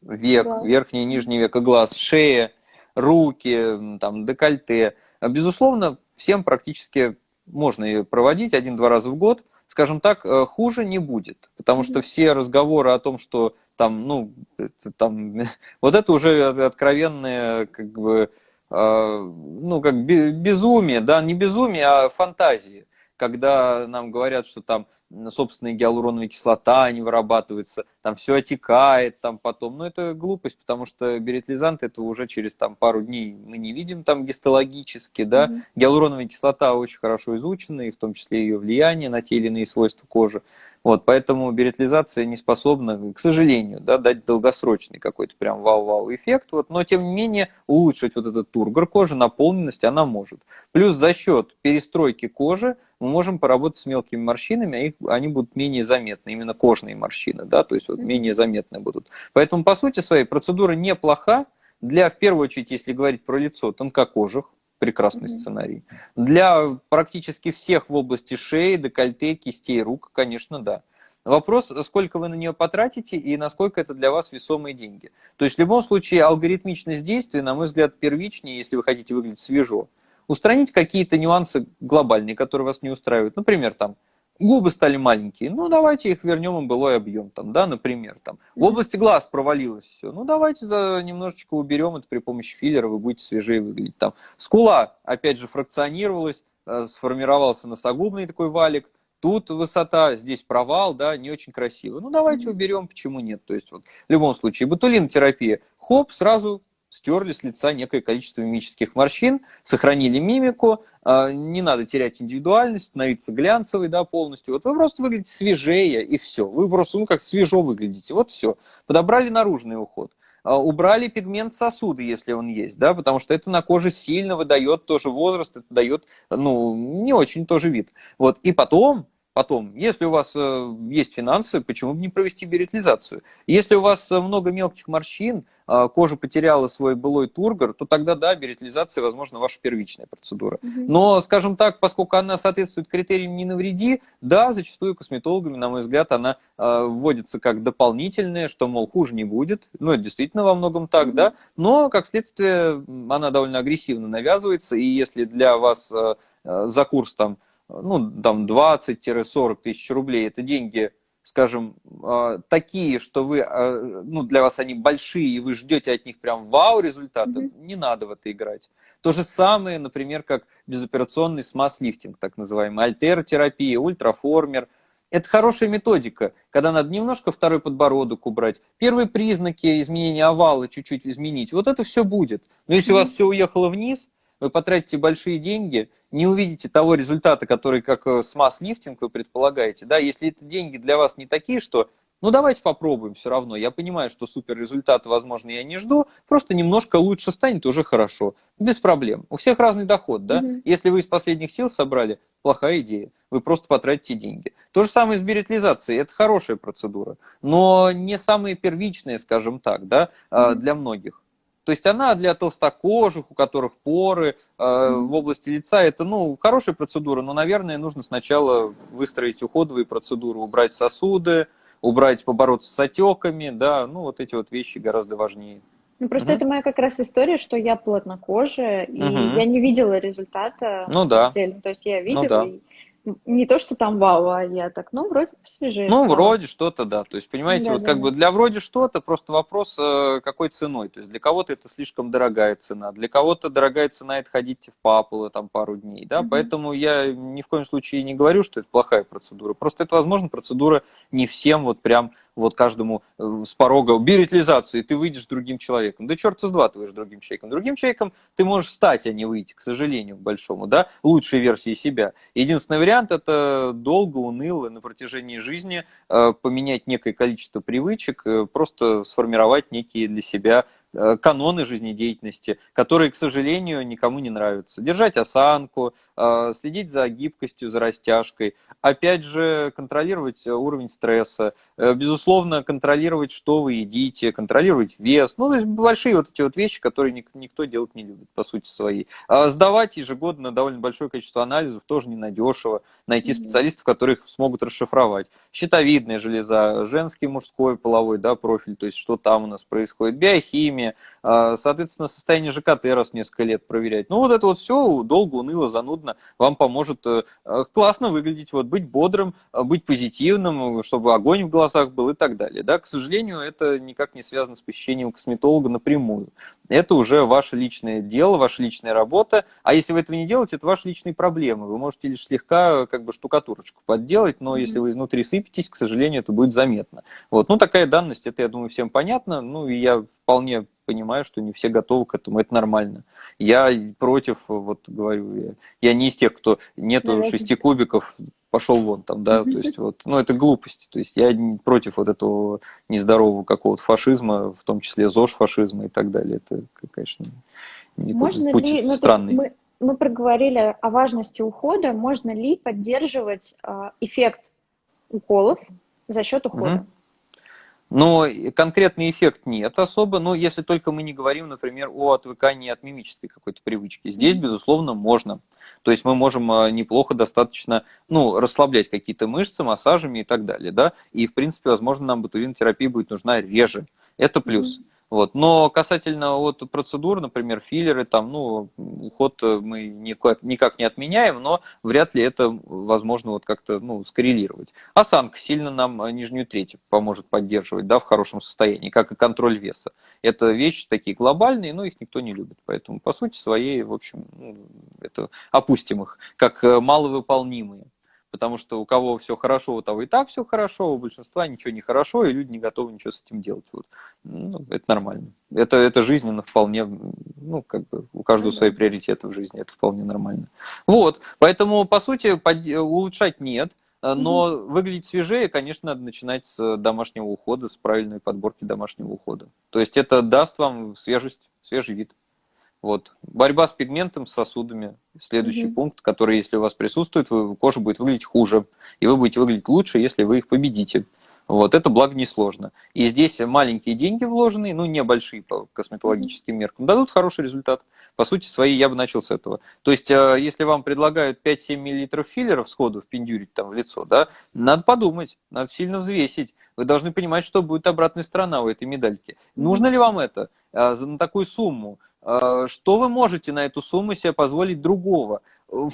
век, да. верхний и нижний века глаз, шея, руки, там, декольте. Безусловно, всем практически можно ее проводить один-два раза в год, скажем так, э, хуже не будет, потому что все разговоры о том, что там, ну, там, (laughs) вот это уже откровенные, как бы, ну, как безумие, да, не безумие, а фантазии, когда нам говорят, что там собственная гиалуроновая кислота не вырабатывается, там все отекает там потом. Но это глупость, потому что беретлизант этого уже через там пару дней мы не видим там гистологически, да. Mm-hmm. Гиалуроновая кислота очень хорошо изучена, и в том числе ее влияние на те или иные свойства кожи. Вот, поэтому беретлизация не способна, к сожалению, да, дать долгосрочный какой-то прям вау-вау эффект, вот, но тем не менее улучшить вот этот тургор кожи, наполненность она может. Плюс за счет перестройки кожи мы можем поработать с мелкими морщинами, а их, они будут менее заметны, именно кожные морщины, да, то есть вот менее заметны будут. Поэтому, по сути своей, процедура неплоха для, в первую очередь, если говорить про лицо, тонкокожих, прекрасный сценарий. Для практически всех в области шеи, декольте, кистей рук, конечно, да. Вопрос, сколько вы на нее потратите и насколько это для вас весомые деньги. То есть в любом случае алгоритмичность действия, на мой взгляд, первичнее, если вы хотите выглядеть свежо. Устранить какие-то нюансы глобальные, которые вас не устраивают. Например, там, Губы стали маленькие, ну давайте их вернем им былой объем, там, да, например. Там. В области глаз провалилось все, ну давайте за немножечко уберем это при помощи филлера, вы будете свежее выглядеть. Там. Скула, опять же, фракционировалась, э, сформировался носогубный такой валик, тут высота, здесь провал, да, не очень красиво. Ну давайте уберем, почему нет. То есть вот в любом случае, ботулинотерапия, хоп, сразу стерли с лица некое количество мимических морщин, сохранили мимику, а, не надо терять индивидуальность, становиться глянцевой, да, полностью. Вот вы просто выглядите свежее, и все. Вы просто, ну, как свежо выглядите, вот все. Подобрали наружный уход. А, убрали пигмент сосуда, если он есть, да, потому что это на коже сильно выдает тоже возраст, это дает, ну, не очень тоже вид. Вот, и потом Потом, если у вас э, есть финансы, почему бы не провести беретлизацию? Если у вас э, много мелких морщин, э, кожа потеряла свой былой тургор, то тогда, да, беретлизация, возможно, ваша первичная процедура. Угу. Но, скажем так, поскольку она соответствует критериям «не навреди», да, зачастую косметологами, на мой взгляд, она вводится как дополнительная, что, мол, хуже не будет. Ну, это действительно во многом так, угу. да. Но, как следствие, она довольно агрессивно навязывается, и если для вас за курс там ну, там 20-40 тысяч рублей, это деньги, скажем, а, такие, что вы, а, ну, для вас они большие, и вы ждете от них прям вау результата, mm-hmm. не надо в это играть. То же самое, например, как безоперационный смаз-лифтинг, так называемый, альтеротерапия, ультраформер. Это хорошая методика, когда надо немножко второй подбородок убрать, первые признаки изменения овала чуть-чуть изменить. Вот это все будет. Но если mm-hmm. у вас все уехало вниз, вы потратите большие деньги, не увидите того результата, который как э, с масс-лифтинг вы предполагаете. Да, если это деньги для вас не такие, что ну давайте попробуем все равно. Я понимаю, что супер результата, возможно, я не жду, просто немножко лучше станет уже хорошо. Без проблем. У всех разный доход, да? Угу. Если вы из последних сил собрали, плохая идея. Вы просто потратите деньги. То же самое с беретлизацией. Это хорошая процедура, но не самая первичная, скажем так, да, угу. для многих. То есть она для толстокожих, у которых поры э, в области лица, это ну, хорошая процедура, но, наверное, нужно сначала выстроить уходовые процедуры, убрать сосуды, убрать, побороться с отеками, да, ну вот эти вот вещи гораздо важнее. Ну, просто угу. это моя как раз история, что я плотнокожая, и угу. я не видела результата. Ну да. Деле. То есть я видела, ну, да. и не то, что там вау, а я так, ну, вроде посвежее. Ну, вроде что-то, да. То есть, понимаете, да, вот да, как да. бы для вроде что-то, просто вопрос, э, какой ценой. То есть, для кого-то это слишком дорогая цена, для кого-то дорогая цена это ходить в папулы там пару дней, да. Угу. Поэтому я ни в коем случае не говорю, что это плохая процедура. Просто это, возможно, процедура не всем вот прям вот каждому э, с порога беретлизацию, и ты выйдешь другим человеком. Да черт с два ты выйдешь другим человеком. Другим человеком ты можешь стать, а не выйти, к сожалению, к большому, да, лучшей версии себя. Единственный вариант – это долго, уныло, на протяжении жизни э, поменять некое количество привычек, э, просто сформировать некие для себя каноны жизнедеятельности, которые, к сожалению, никому не нравятся. Держать осанку, э, следить за гибкостью, за растяжкой, опять же, контролировать уровень стресса, э, безусловно, контролировать, что вы едите, контролировать вес, ну, то есть большие вот эти вот вещи, которые никто делать не любит, по сути своей. А сдавать ежегодно довольно большое количество анализов тоже ненадешево, найти специалистов, которые их смогут расшифровать. Щитовидная железа, женский, мужской половой да, профиль, то есть что там у нас происходит, биохимия, питания, а, соответственно, состояние ЖКТ раз в несколько лет проверять. Ну, вот это вот все долго, уныло, занудно вам поможет э, классно выглядеть, вот, быть бодрым, быть позитивным, чтобы огонь в глазах был и так далее. Да? К сожалению, это никак не связано с посещением косметолога напрямую. Это уже ваше личное дело, ваша личная работа. А если вы этого не делаете, это ваши личные проблемы. Вы можете лишь слегка как бы штукатурочку подделать, но mm-hmm. если вы изнутри сыпетесь, к сожалению, это будет заметно. Вот. Ну, такая данность, это, я думаю, всем понятно. Ну, и я вполне понимаю, что не все готовы к этому, это нормально. Я против, вот говорю, я, я не из тех, кто нету Наверное. шести кубиков, пошел вон там, да, то есть вот, ну это глупости, то есть я против вот этого нездорового какого-то фашизма, в том числе ЗОЖ фашизма и так далее, это, конечно, не Можно путь ли, ну, странный. Мы, мы проговорили о важности ухода, можно ли поддерживать э, эффект уколов за счет ухода? Угу. Но конкретный эффект нет особо, но если только мы не говорим, например, о отвыкании от мимической какой-то привычки. Здесь, безусловно, можно. То есть мы можем а, неплохо достаточно ну, расслаблять какие-то мышцы массажами и так далее. Да? И, в принципе, возможно, нам ботулинотерапия будет нужна реже. Это плюс. Mm-hmm. Вот. Но касательно вот процедур, например, филлеры, там, ну, уход мы никак, никак не отменяем, но вряд ли это возможно вот как-то ну, скоррелировать. Осанка сильно нам нижнюю треть поможет поддерживать да, в хорошем состоянии, как и контроль веса. Это вещи такие глобальные, но их никто не любит. Поэтому, по сути своей, в общем, ну, это опустим их, как маловыполнимые потому что у кого все хорошо, у того и так все хорошо, у большинства ничего не хорошо, и люди не готовы ничего с этим делать. Вот. Ну, это нормально. Это, это жизненно вполне, ну, как бы у каждого свои приоритеты в жизни, это вполне нормально. Вот, поэтому, по сути, под, улучшать нет, но mm-hmm. выглядеть свежее, конечно, надо начинать с домашнего ухода, с правильной подборки домашнего ухода. То есть это даст вам свежесть, свежий вид. Вот. Борьба с пигментом, с сосудами. Следующий mm-hmm. пункт, который, если у вас присутствует, вы, кожа будет выглядеть хуже. И вы будете выглядеть лучше, если вы их победите. Вот, это, благо, несложно. И здесь маленькие деньги вложенные, ну, небольшие по косметологическим меркам, дадут хороший результат. По сути своей, я бы начал с этого. То есть, э, если вам предлагают 5-7 мл филлеров сходу впендюрить там в лицо, да, надо подумать, надо сильно взвесить. Вы должны понимать, что будет обратная сторона у этой медальки. Нужно ли вам это э, на такую сумму? Э, что вы можете на эту сумму себе позволить другого?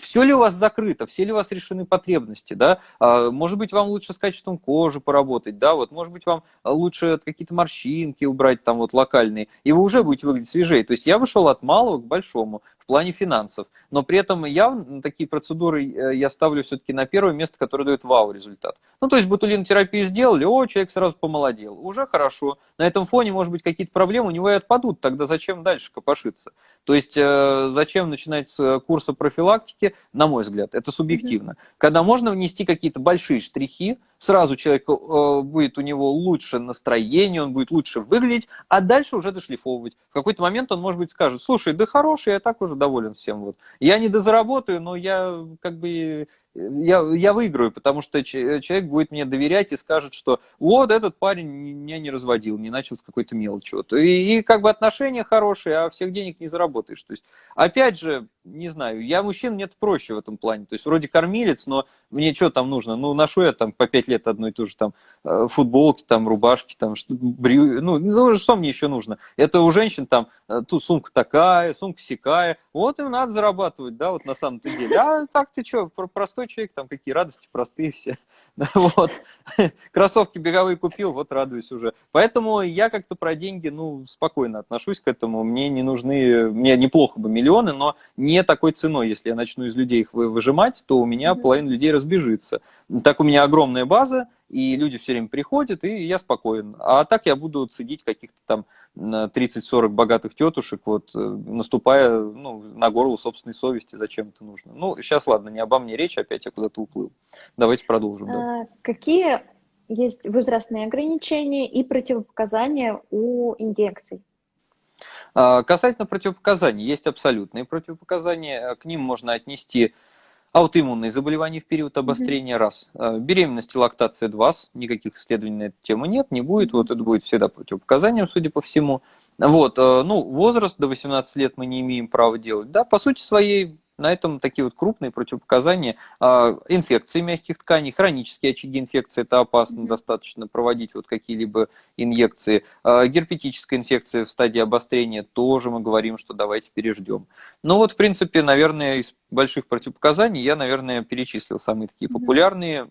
все ли у вас закрыто, все ли у вас решены потребности, да, а, может быть, вам лучше с качеством кожи поработать, да, вот, может быть, вам лучше какие-то морщинки убрать там вот локальные, и вы уже будете выглядеть свежее. То есть я вышел от малого к большому в плане финансов, но при этом я такие процедуры э, я ставлю все-таки на первое место, которое дает вау результат. Ну, то есть ботулинотерапию сделали, о, человек сразу помолодел, уже хорошо. На этом фоне, может быть, какие-то проблемы у него и отпадут, тогда зачем дальше копошиться? То есть э, зачем начинать с курса профилактики, на мой взгляд, это субъективно. Когда можно внести какие-то большие штрихи, сразу человек э, будет у него лучше настроение, он будет лучше выглядеть, а дальше уже дошлифовывать. В какой-то момент он, может быть, скажет, слушай, да хороший, я так уже доволен всем. Вот. Я не дозаработаю, но я как бы я, я выиграю, потому что человек будет мне доверять и скажет, что вот этот парень меня не разводил, не начал с какой-то мелочи. Вот. И, и как бы отношения хорошие, а всех денег не заработаешь. То есть, опять же, не знаю, я мужчин, мне проще в этом плане. То есть, вроде кормилец, но мне что там нужно? Ну, ношу я там по пять лет одну и ту же там э, футболки, там, рубашки, там, брю... ну, ну, что мне еще нужно? Это у женщин там, э, тут сумка такая, сумка сякая, вот им надо зарабатывать, да, вот на самом-то деле. А так ты что, простой человек, там какие радости простые все. (laughs) вот. (laughs) Кроссовки беговые купил, вот радуюсь уже. Поэтому я как-то про деньги, ну, спокойно отношусь к этому. Мне не нужны, мне неплохо бы миллионы, но не такой ценой. Если я начну из людей их выжимать, то у меня половина людей разбежится. Так у меня огромная база, и люди все время приходят, и я спокоен. А так я буду цедить каких-то там 30-40 богатых тетушек, вот, э, наступая ну, на горло собственной совести, зачем это нужно. Ну, сейчас, ладно, не обо мне речь, опять я куда-то уплыл. Давайте продолжим. Да. А, какие есть возрастные ограничения и противопоказания у инъекций? А, касательно противопоказаний, есть абсолютные противопоказания. К ним можно отнести Аутоиммунные заболевания в период обострения – раз. А, беременность и лактация – два. Никаких исследований на эту тему нет, не будет. Вот это будет всегда противопоказанием, судя по всему. Вот, а, ну, возраст до 18 лет мы не имеем права делать. Да, по сути своей, На этом такие вот крупные противопоказания. А, инфекции мягких тканей, хронические очаги инфекции, это опасно достаточно проводить вот какие-либо инъекции. А, герпетическая инфекция в стадии обострения тоже мы говорим, что давайте переждем. Ну вот, в принципе, наверное, из больших противопоказаний я, наверное, перечислил самые такие популярные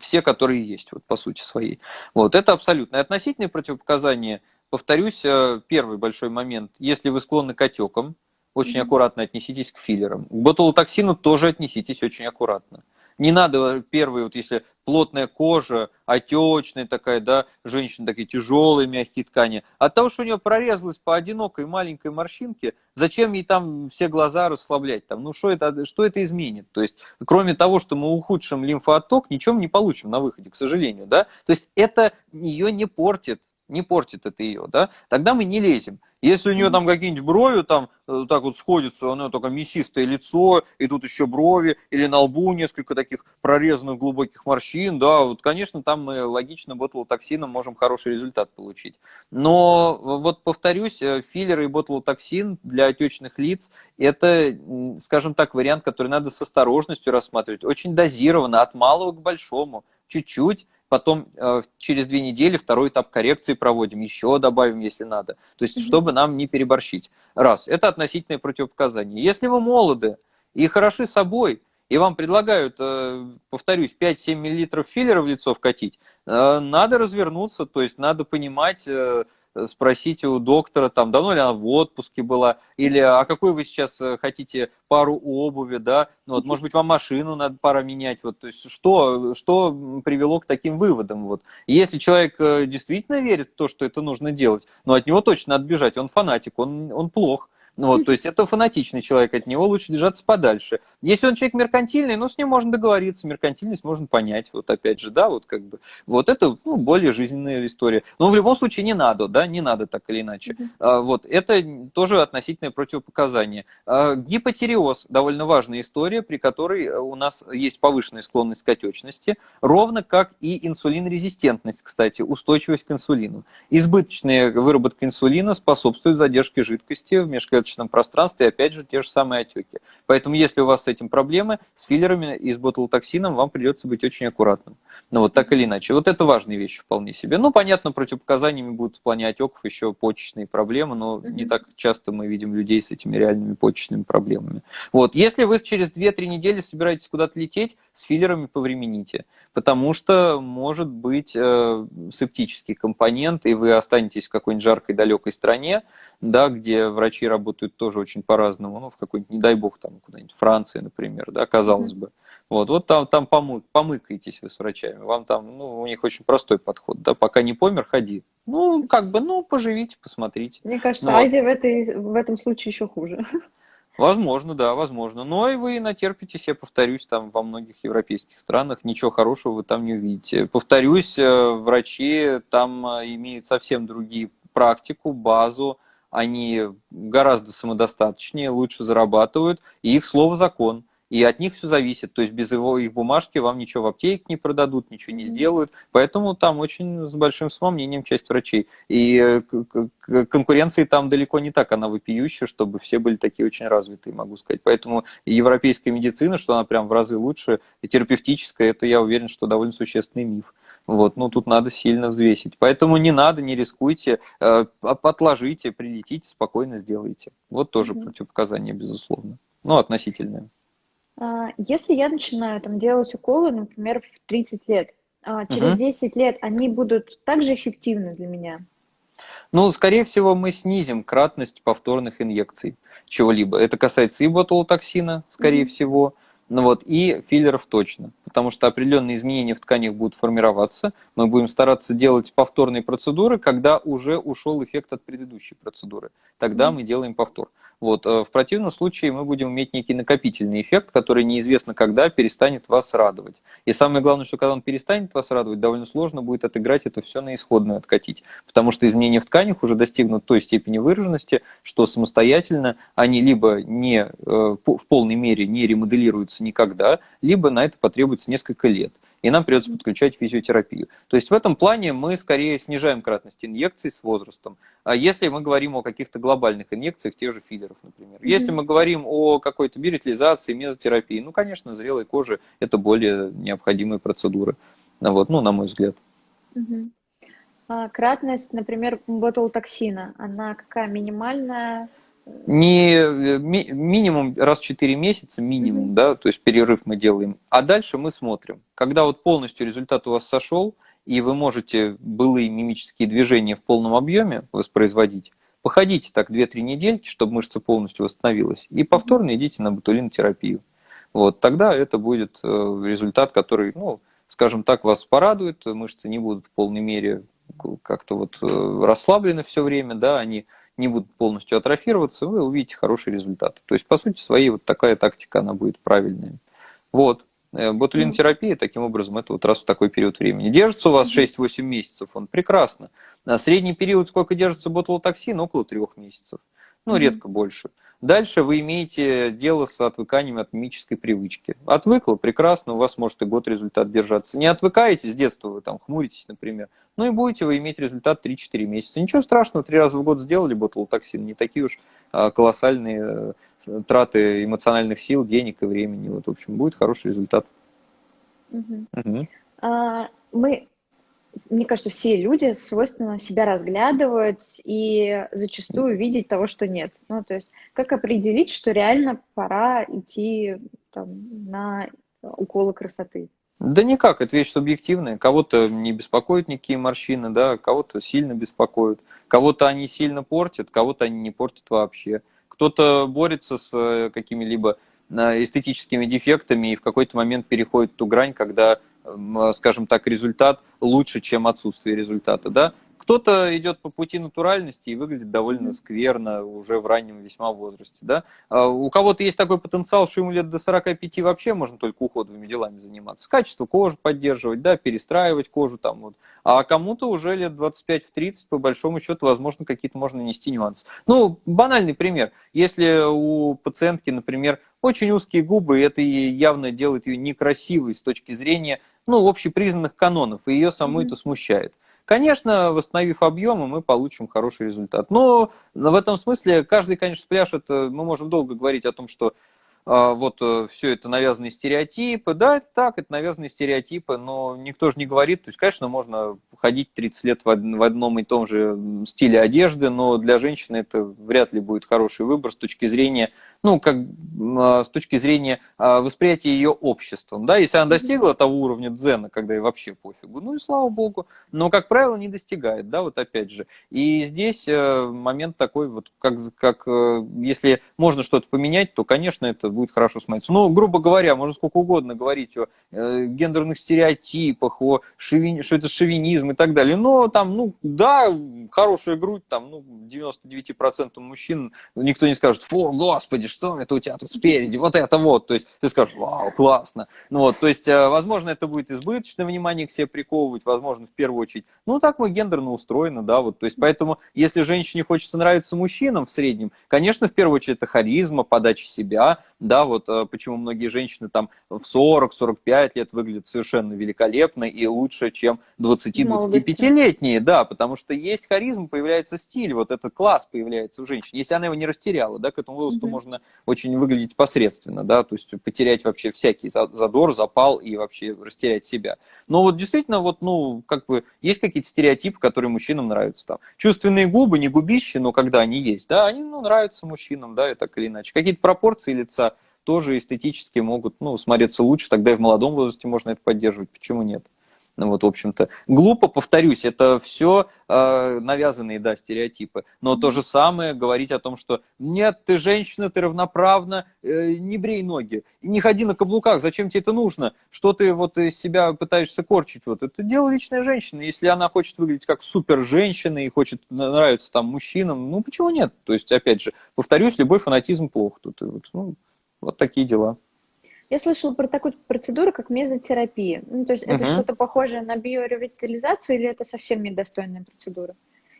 все, которые есть, вот по сути своей. Вот, это абсолютно. относительные противопоказания, повторюсь, э, первый большой момент, если вы склонны к отекам, очень аккуратно отнеситесь к филлерам. К ботулотоксину тоже отнеситесь очень аккуратно. Не надо первый, вот если плотная кожа, отечная такая, да, женщина такие тяжелые мягкие ткани. От того, что у нее прорезалась по одинокой маленькой морщинке, зачем ей там все глаза расслаблять? Там, ну что это, что это изменит? То есть, кроме того, что мы ухудшим лимфоотток, ничего мы не получим на выходе, к сожалению, да. То есть, это ее не портит, не портит это ее, да. Тогда мы не лезем. Если у нее там какие-нибудь брови там э, так вот сходятся, у нее только мясистое лицо, и тут еще брови, или на лбу несколько таких прорезанных глубоких морщин, да, вот, конечно, там мы логично ботулотоксином можем хороший результат получить. Но вот повторюсь, э, филлеры и ботулотоксин для отечных лиц – это, скажем так, вариант, который надо с осторожностью рассматривать, очень дозированно, от малого к большому, чуть-чуть, потом э, через две недели второй этап коррекции проводим, еще добавим, если надо. То есть, чтобы нам не переборщить. Раз, это относительное противопоказание. Если вы молоды и хороши собой, и вам предлагают, э, повторюсь, 5-7 мл филлера в лицо вкатить, э, надо развернуться, то есть надо понимать спросите у доктора, там, давно ли она в отпуске была, или а какой вы сейчас э, хотите пару обуви, да, ну, вот, может быть, вам машину надо пора менять, вот, то есть что, что привело к таким выводам, вот. если человек э, действительно верит в то, что это нужно делать, но от него точно надо бежать, он фанатик, он, он плох, ну вот, то есть это фанатичный человек, от него лучше держаться подальше. Если он человек меркантильный, ну, с ним можно договориться, меркантильность можно понять, вот опять же, да, вот как бы, вот это, ну, более жизненная история. Но в любом случае не надо, да, не надо так или иначе. Mm-hmm. А, вот, это тоже относительное противопоказание. А, гипотереоз, довольно важная история, при которой у нас есть повышенная склонность к отечности, ровно как и инсулинрезистентность, кстати, устойчивость к инсулину. Избыточная выработка инсулина способствует задержке жидкости в межклеточном клеточном пространстве, опять же, те же самые отеки. Поэтому, если у вас с этим проблемы, с филлерами и с ботулотоксином вам придется быть очень аккуратным. Ну вот так или иначе. Вот это важные вещи вполне себе. Ну, понятно, противопоказаниями будут в плане отеков еще почечные проблемы, но не так часто мы видим людей с этими реальными почечными проблемами. Вот. Если вы через 2-3 недели собираетесь куда-то лететь, с филлерами повремените, потому что может быть э, септический компонент, и вы останетесь в какой-нибудь жаркой далекой стране, да, где врачи работают тоже очень по-разному, ну, в какой-нибудь, не дай бог, там куда-нибудь Франции, например, да, казалось mm-hmm. бы. Вот, вот там, там помы, помыкаетесь вы с врачами, вам там, ну, у них очень простой подход, да, пока не помер, ходи. Ну, как бы, ну, поживите, посмотрите. Мне кажется, ну, Азия вот. в, этой, в этом случае еще хуже. Возможно, да, возможно. Но и вы натерпитесь, я повторюсь, там во многих европейских странах ничего хорошего вы там не увидите. Повторюсь, э, врачи там э, имеют совсем другие практику, базу, они гораздо самодостаточнее, лучше зарабатывают, и их слово закон. И от них все зависит. То есть без его, их бумажки вам ничего в аптеке не продадут, ничего не сделают. Поэтому там очень с большим самомнением часть врачей. И э, конкуренции там далеко не так, она вопиющая, чтобы все были такие очень развитые, могу сказать. Поэтому европейская медицина, что она прям в разы лучше, и терапевтическая, это я уверен, что довольно существенный миф. Вот, ну тут надо сильно взвесить. Поэтому не надо, не рискуйте, э, отложите, прилетите, спокойно сделайте. Вот тоже mm-hmm. противопоказание, безусловно. Ну, относительное. А, если я начинаю там делать уколы, например, в 30 лет, а, через угу. 10 лет они будут также эффективны для меня? Ну, скорее всего, мы снизим кратность повторных инъекций чего-либо. Это касается и ботулотоксина, скорее угу. всего, ну вот, и филлеров точно, потому что определенные изменения в тканях будут формироваться. Мы будем стараться делать повторные процедуры, когда уже ушел эффект от предыдущей процедуры. Тогда мы делаем повтор. Вот. Э, в противном случае мы будем иметь некий накопительный эффект, который неизвестно когда перестанет вас радовать. И самое главное, что когда он перестанет вас радовать, довольно сложно будет отыграть это все на исходную откатить. Потому что изменения в тканях уже достигнут той степени выраженности, что самостоятельно они либо не, э, в полной мере не ремоделируются никогда, либо на это потребуется несколько лет. И нам придется подключать физиотерапию. То есть в этом плане мы скорее снижаем кратность инъекций с возрастом. А если мы говорим о каких-то глобальных инъекциях, тех же филлеров, например. Если мы говорим о какой-то биоритилизации, мезотерапии, ну, конечно, зрелой кожи это более необходимые процедуры. Вот, ну, на мой взгляд. А кратность, например, ботулотоксина, она какая минимальная? Не ми, минимум раз в 4 месяца, минимум, mm-hmm. да, то есть перерыв мы делаем. А дальше мы смотрим. Когда вот полностью результат у вас сошел, и вы можете былые мимические движения в полном объеме воспроизводить, походите так 2-3 недельки, чтобы мышца полностью восстановилась, и повторно идите на ботулинотерапию. Вот, тогда это будет э, результат, который, ну, скажем так, вас порадует, мышцы не будут в полной мере как-то вот э, расслаблены все время, да, они не будут полностью атрофироваться, вы увидите хорошие результаты. То есть, по сути своей, вот такая тактика, она будет правильная. Вот. Э, ботулинотерапия, таким образом, это вот раз в такой период времени. Держится у вас 6-8 месяцев, он прекрасно. На средний период, сколько держится ботулотоксин? Около 3 месяцев. Ну, редко больше. Дальше вы имеете дело с отвыканием от мимической привычки. Отвыкло, прекрасно, у вас может и год результат держаться. Не отвыкаете, с детства вы там хмуритесь, например, ну и будете вы иметь результат 3-4 месяца. Ничего страшного, три раза в год сделали ботулотоксин, не такие уж а, колоссальные э, траты эмоциональных сил, денег и времени. Вот, в общем, будет хороший результат. Угу. Угу. А, мы мне кажется, все люди свойственно себя разглядывать и зачастую видеть того, что нет. Ну, то есть, как определить, что реально пора идти там, на уколы красоты? Да никак, это вещь субъективная. Кого-то не беспокоят никакие морщины, да, кого-то сильно беспокоят. Кого-то они сильно портят, кого-то они не портят вообще. Кто-то борется с э, какими-либо э, эстетическими дефектами и в какой-то момент переходит ту грань, когда скажем так, результат лучше, чем отсутствие результата, да. Кто-то идет по пути натуральности и выглядит довольно скверно уже в раннем весьма возрасте. Да? А у кого-то есть такой потенциал, что ему лет до 45 вообще можно только уходовыми делами заниматься. Качество кожи поддерживать, да, перестраивать кожу. Там, вот. А кому-то уже лет 25-30, по большому счету, возможно, какие-то можно нести нюансы. Ну, банальный пример. Если у пациентки, например, очень узкие губы, это явно делает ее некрасивой с точки зрения ну, общепризнанных канонов, и ее саму mm-hmm. это смущает. Конечно, восстановив объемы, мы получим хороший результат. Но в этом смысле каждый, конечно, пляшет, мы можем долго говорить о том, что вот э, все это навязанные стереотипы. Да, это так, это навязанные стереотипы, но никто же не говорит. То есть, конечно, можно ходить 30 лет в одном и том же стиле одежды, но для женщины это вряд ли будет хороший выбор с точки зрения, ну, как а, с точки зрения а, восприятия ее обществом. Да, если она достигла того уровня дзена, когда ей вообще пофигу, ну и слава богу, но, как правило, не достигает, да, вот опять же. И здесь э, момент такой, вот как, как э, если можно что-то поменять, то, конечно, это будет хорошо смотреться. Ну, грубо говоря, можно сколько угодно говорить о э, гендерных стереотипах, о шовини, что это шовинизм и так далее. Но там, ну, да, хорошая грудь, там, ну, 99% мужчин, никто не скажет, фу, господи, что это у тебя тут спереди, вот это вот. То есть ты скажешь, вау, классно. Ну, вот, то есть, э, возможно, это будет избыточное внимание к себе приковывать, возможно, в первую очередь. Ну, так мы гендерно устроены, да, вот. То есть, поэтому, если женщине хочется нравиться мужчинам в среднем, конечно, в первую очередь это харизма, подача себя, да, вот э, почему многие женщины там в 40-45 лет выглядят совершенно великолепно и лучше, чем 20-25-летние, да, потому что есть харизма, появляется стиль, вот этот класс появляется у женщин, если она его не растеряла, да, к этому возрасту mm-hmm. можно очень выглядеть посредственно, да, то есть потерять вообще всякий задор, запал и вообще растерять себя. Но вот действительно, вот, ну, как бы, есть какие-то стереотипы, которые мужчинам нравятся там. Чувственные губы, не губищи, но когда они есть, да, они, ну, нравятся мужчинам, да, и так или иначе. Какие-то пропорции лица тоже эстетически могут ну, смотреться лучше, тогда и в молодом возрасте можно это поддерживать, почему нет? Ну вот, в общем-то, глупо, повторюсь, это все э, навязанные, да, стереотипы. Но то же самое говорить о том, что нет, ты женщина, ты равноправна, э, не брей ноги, не ходи на каблуках, зачем тебе это нужно? Что ты вот из себя пытаешься корчить? Вот это дело личной женщины. Если она хочет выглядеть как супер женщина и хочет нравиться там мужчинам, ну почему нет? То есть, опять же, повторюсь, любой фанатизм плохо. Тут, вот, ну, вот такие дела. Я слышала про такую процедуру, как мезотерапия. Ну, то есть это uh-huh. что-то похожее на биоревитализацию или это совсем недостойная процедура?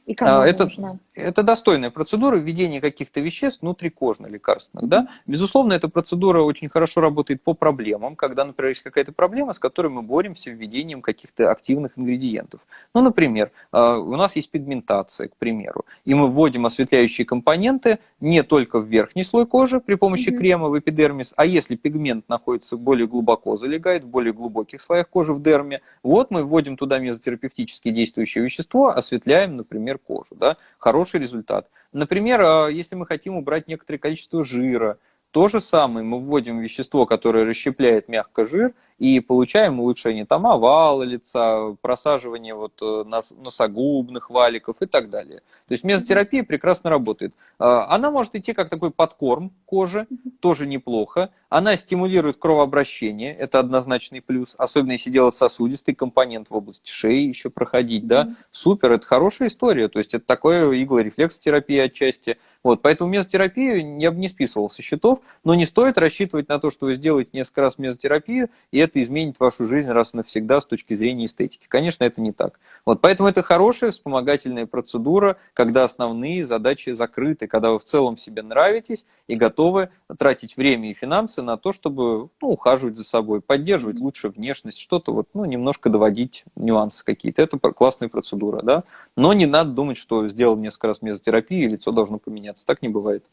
И кому а, это, нужно? Это достойная процедура введения каких-то веществ внутрикожно лекарственных. Да? Безусловно, эта процедура очень хорошо работает по проблемам, когда, например, есть какая-то проблема, с которой мы боремся введением каких-то активных ингредиентов. Ну, например, а, у нас есть пигментация, к примеру, и мы вводим осветляющие компоненты не только в верхний слой кожи при помощи mm-hmm. крема в эпидермис, а если пигмент находится более глубоко, залегает в более глубоких слоях кожи в дерме, вот мы вводим туда мезотерапевтически действующее вещество, осветляем, например, например, кожу. Да? Хороший результат. Например, а, если мы хотим убрать некоторое количество жира, то же самое, мы вводим вещество, которое расщепляет мягко жир, и получаем улучшение там овала лица, просаживание вот э, носогубных валиков и так далее. То есть мезотерапия прекрасно работает. А, она может идти как такой подкорм кожи, тоже неплохо. Она стимулирует кровообращение, это однозначный плюс, особенно если делать сосудистый компонент в области шеи еще проходить, да, супер, это хорошая история, то есть это такое иглорефлексотерапия отчасти. Вот, поэтому мезотерапию я бы не списывал со счетов, но не стоит рассчитывать на то, что вы сделаете несколько раз мезотерапию, и это изменит вашу жизнь раз и навсегда с точки зрения эстетики. Конечно, это не так. Вот, поэтому это хорошая вспомогательная процедура, когда основные задачи закрыты, когда вы в целом себе нравитесь и готовы тратить время и финансы на то, чтобы ну, ухаживать за собой, поддерживать лучше внешность, что-то вот, ну, немножко доводить нюансы какие-то. Это классная процедура, да. Но не надо думать, что сделал несколько раз мезотерапию, и лицо должно поменяться. Так не бывает.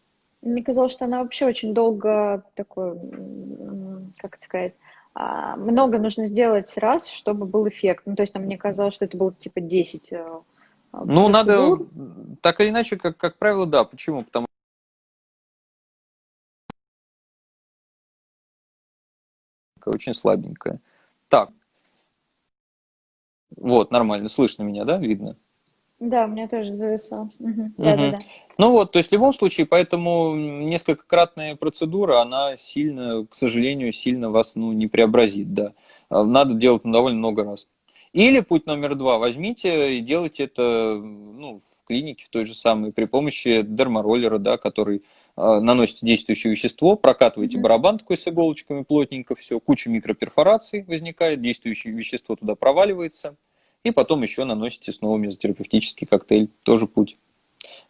Мне казалось, что она вообще очень долго такой, как это сказать, а, много нужно сделать раз, чтобы был эффект. Ну, то есть там мне казалось, что это было типа 10 э, Ну, надо, так или иначе, как, как правило, да. Почему? Потому что очень слабенькая. Так. Вот, нормально. Слышно меня, да? Видно? Да, у меня тоже зависало. Угу. Да, да, да. Ну вот, то есть в любом случае, поэтому несколькократная процедура, она сильно, к сожалению, сильно вас ну, не преобразит, да. А, надо делать ну, довольно много раз. Или путь номер два, возьмите и делайте это ну, в клинике, в той же самой, при помощи дермороллера, да, который наносите действующее вещество, прокатываете барабан такой с иголочками плотненько, все, куча микроперфораций возникает, действующее вещество туда проваливается, и потом еще наносите снова мезотерапевтический коктейль, тоже путь.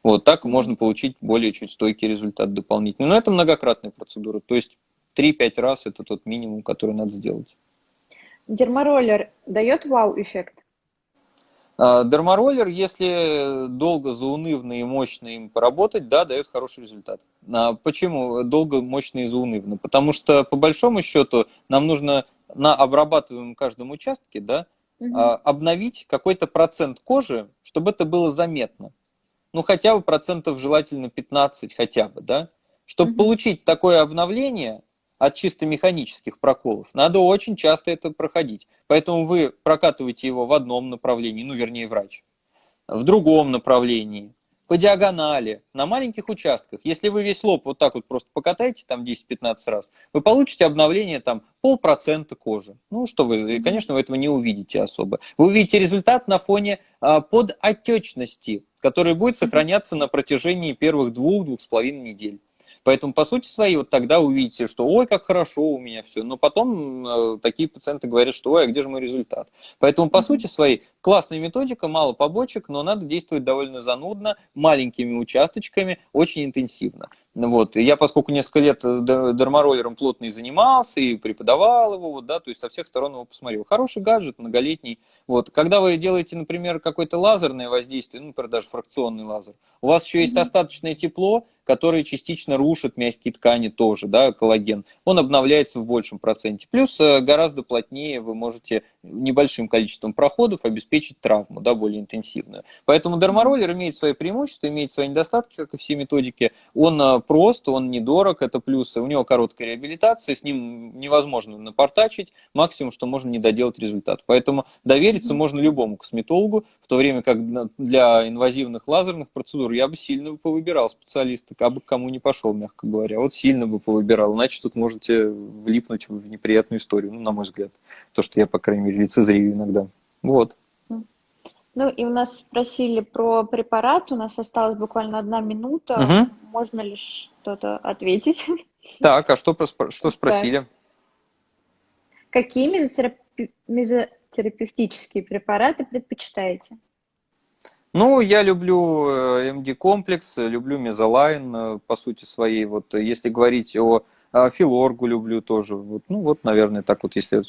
Вот так можно получить более чуть стойкий результат дополнительный. Но это многократная процедура, то есть 3-5 раз это тот минимум, который надо сделать. Дермороллер дает вау-эффект? А, дермороллер, если долго, заунывно и мощно им поработать, да, дает хороший результат. А почему долго, мощно и заунывно? Потому что, по большому счету, нам нужно на обрабатываемом каждом участке, да, угу. обновить какой-то процент кожи, чтобы это было заметно. Ну, хотя бы процентов желательно 15 хотя бы, да. Чтобы угу. получить такое обновление от чисто механических проколов, надо очень часто это проходить. Поэтому вы прокатываете его в одном направлении, ну, вернее, врач, в другом направлении, по диагонали, на маленьких участках. Если вы весь лоб вот так вот просто покатаете там 10-15 раз, вы получите обновление там полпроцента кожи. Ну, что вы, конечно, вы этого не увидите особо. Вы увидите результат на фоне а, подотечности, который будет сохраняться на протяжении первых двух-двух с половиной недель. Поэтому, по сути своей, вот тогда увидите, что ой, как хорошо у меня все. Но потом э, такие пациенты говорят, что ой, а где же мой результат? Поэтому, по сути своей, классная методика, мало побочек, но надо действовать довольно занудно, маленькими участочками, очень интенсивно. Вот. И я, поскольку несколько лет э, дермороллером плотно и занимался, и преподавал его, вот, да, то есть со всех сторон его посмотрел. Хороший гаджет, многолетний. Вот. Когда вы делаете, например, какое-то лазерное воздействие, ну, например, даже фракционный лазер, у вас еще есть остаточное тепло, которое частично рушит мягкие ткани тоже, да, коллаген. Он обновляется в большем проценте. Плюс э, гораздо плотнее вы можете небольшим количеством проходов обеспечить травму, да, более интенсивную. Поэтому дермороллер имеет свои преимущества, имеет свои недостатки, как и все методики. Он э, прост, он недорог, это плюсы. У него короткая реабилитация, с ним невозможно напортачить, максимум, что можно не доделать результат. Поэтому довериться можно любому косметологу, в то время как для инвазивных лазерных процедур я бы сильно повыбирал специалиста, как бы кому не пошел, мягко говоря. Вот сильно бы повыбирал, иначе тут можете влипнуть в неприятную историю, ну, на мой взгляд. То, что я, по крайней мере, лицезрею иногда. Вот. Ну и у нас спросили про препарат, у нас осталась буквально одна минута. Угу. Можно ли что-то ответить? Так, а что, что спросили? Какие мезотерапи... мезотерапевтические препараты предпочитаете? Ну, я люблю MD-комплекс, люблю мезолайн, по сути своей. Вот если говорить о филоргу люблю тоже. Вот, ну вот, наверное, так вот, если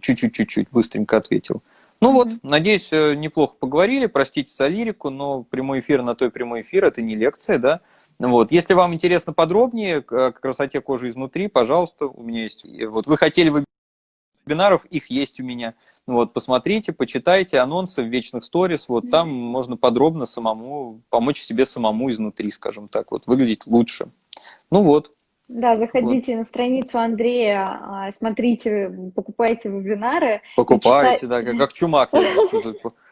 чуть-чуть-чуть быстренько ответил. Ну вот, надеюсь, неплохо поговорили. Простите за лирику, но прямой эфир на той прямой эфир, это не лекция, да. Вот. Если вам интересно подробнее к красоте кожи изнутри, пожалуйста, у меня есть. Вот вы хотели вебинаров, их есть у меня. Вот, посмотрите, почитайте анонсы в вечных сторис, вот там можно подробно самому помочь себе самому изнутри, скажем так, вот выглядеть лучше. Ну вот. Да, заходите вот. на страницу Андрея, а, смотрите, покупайте вебинары. Покупайте, читай... да, как, как чумак. (laughs)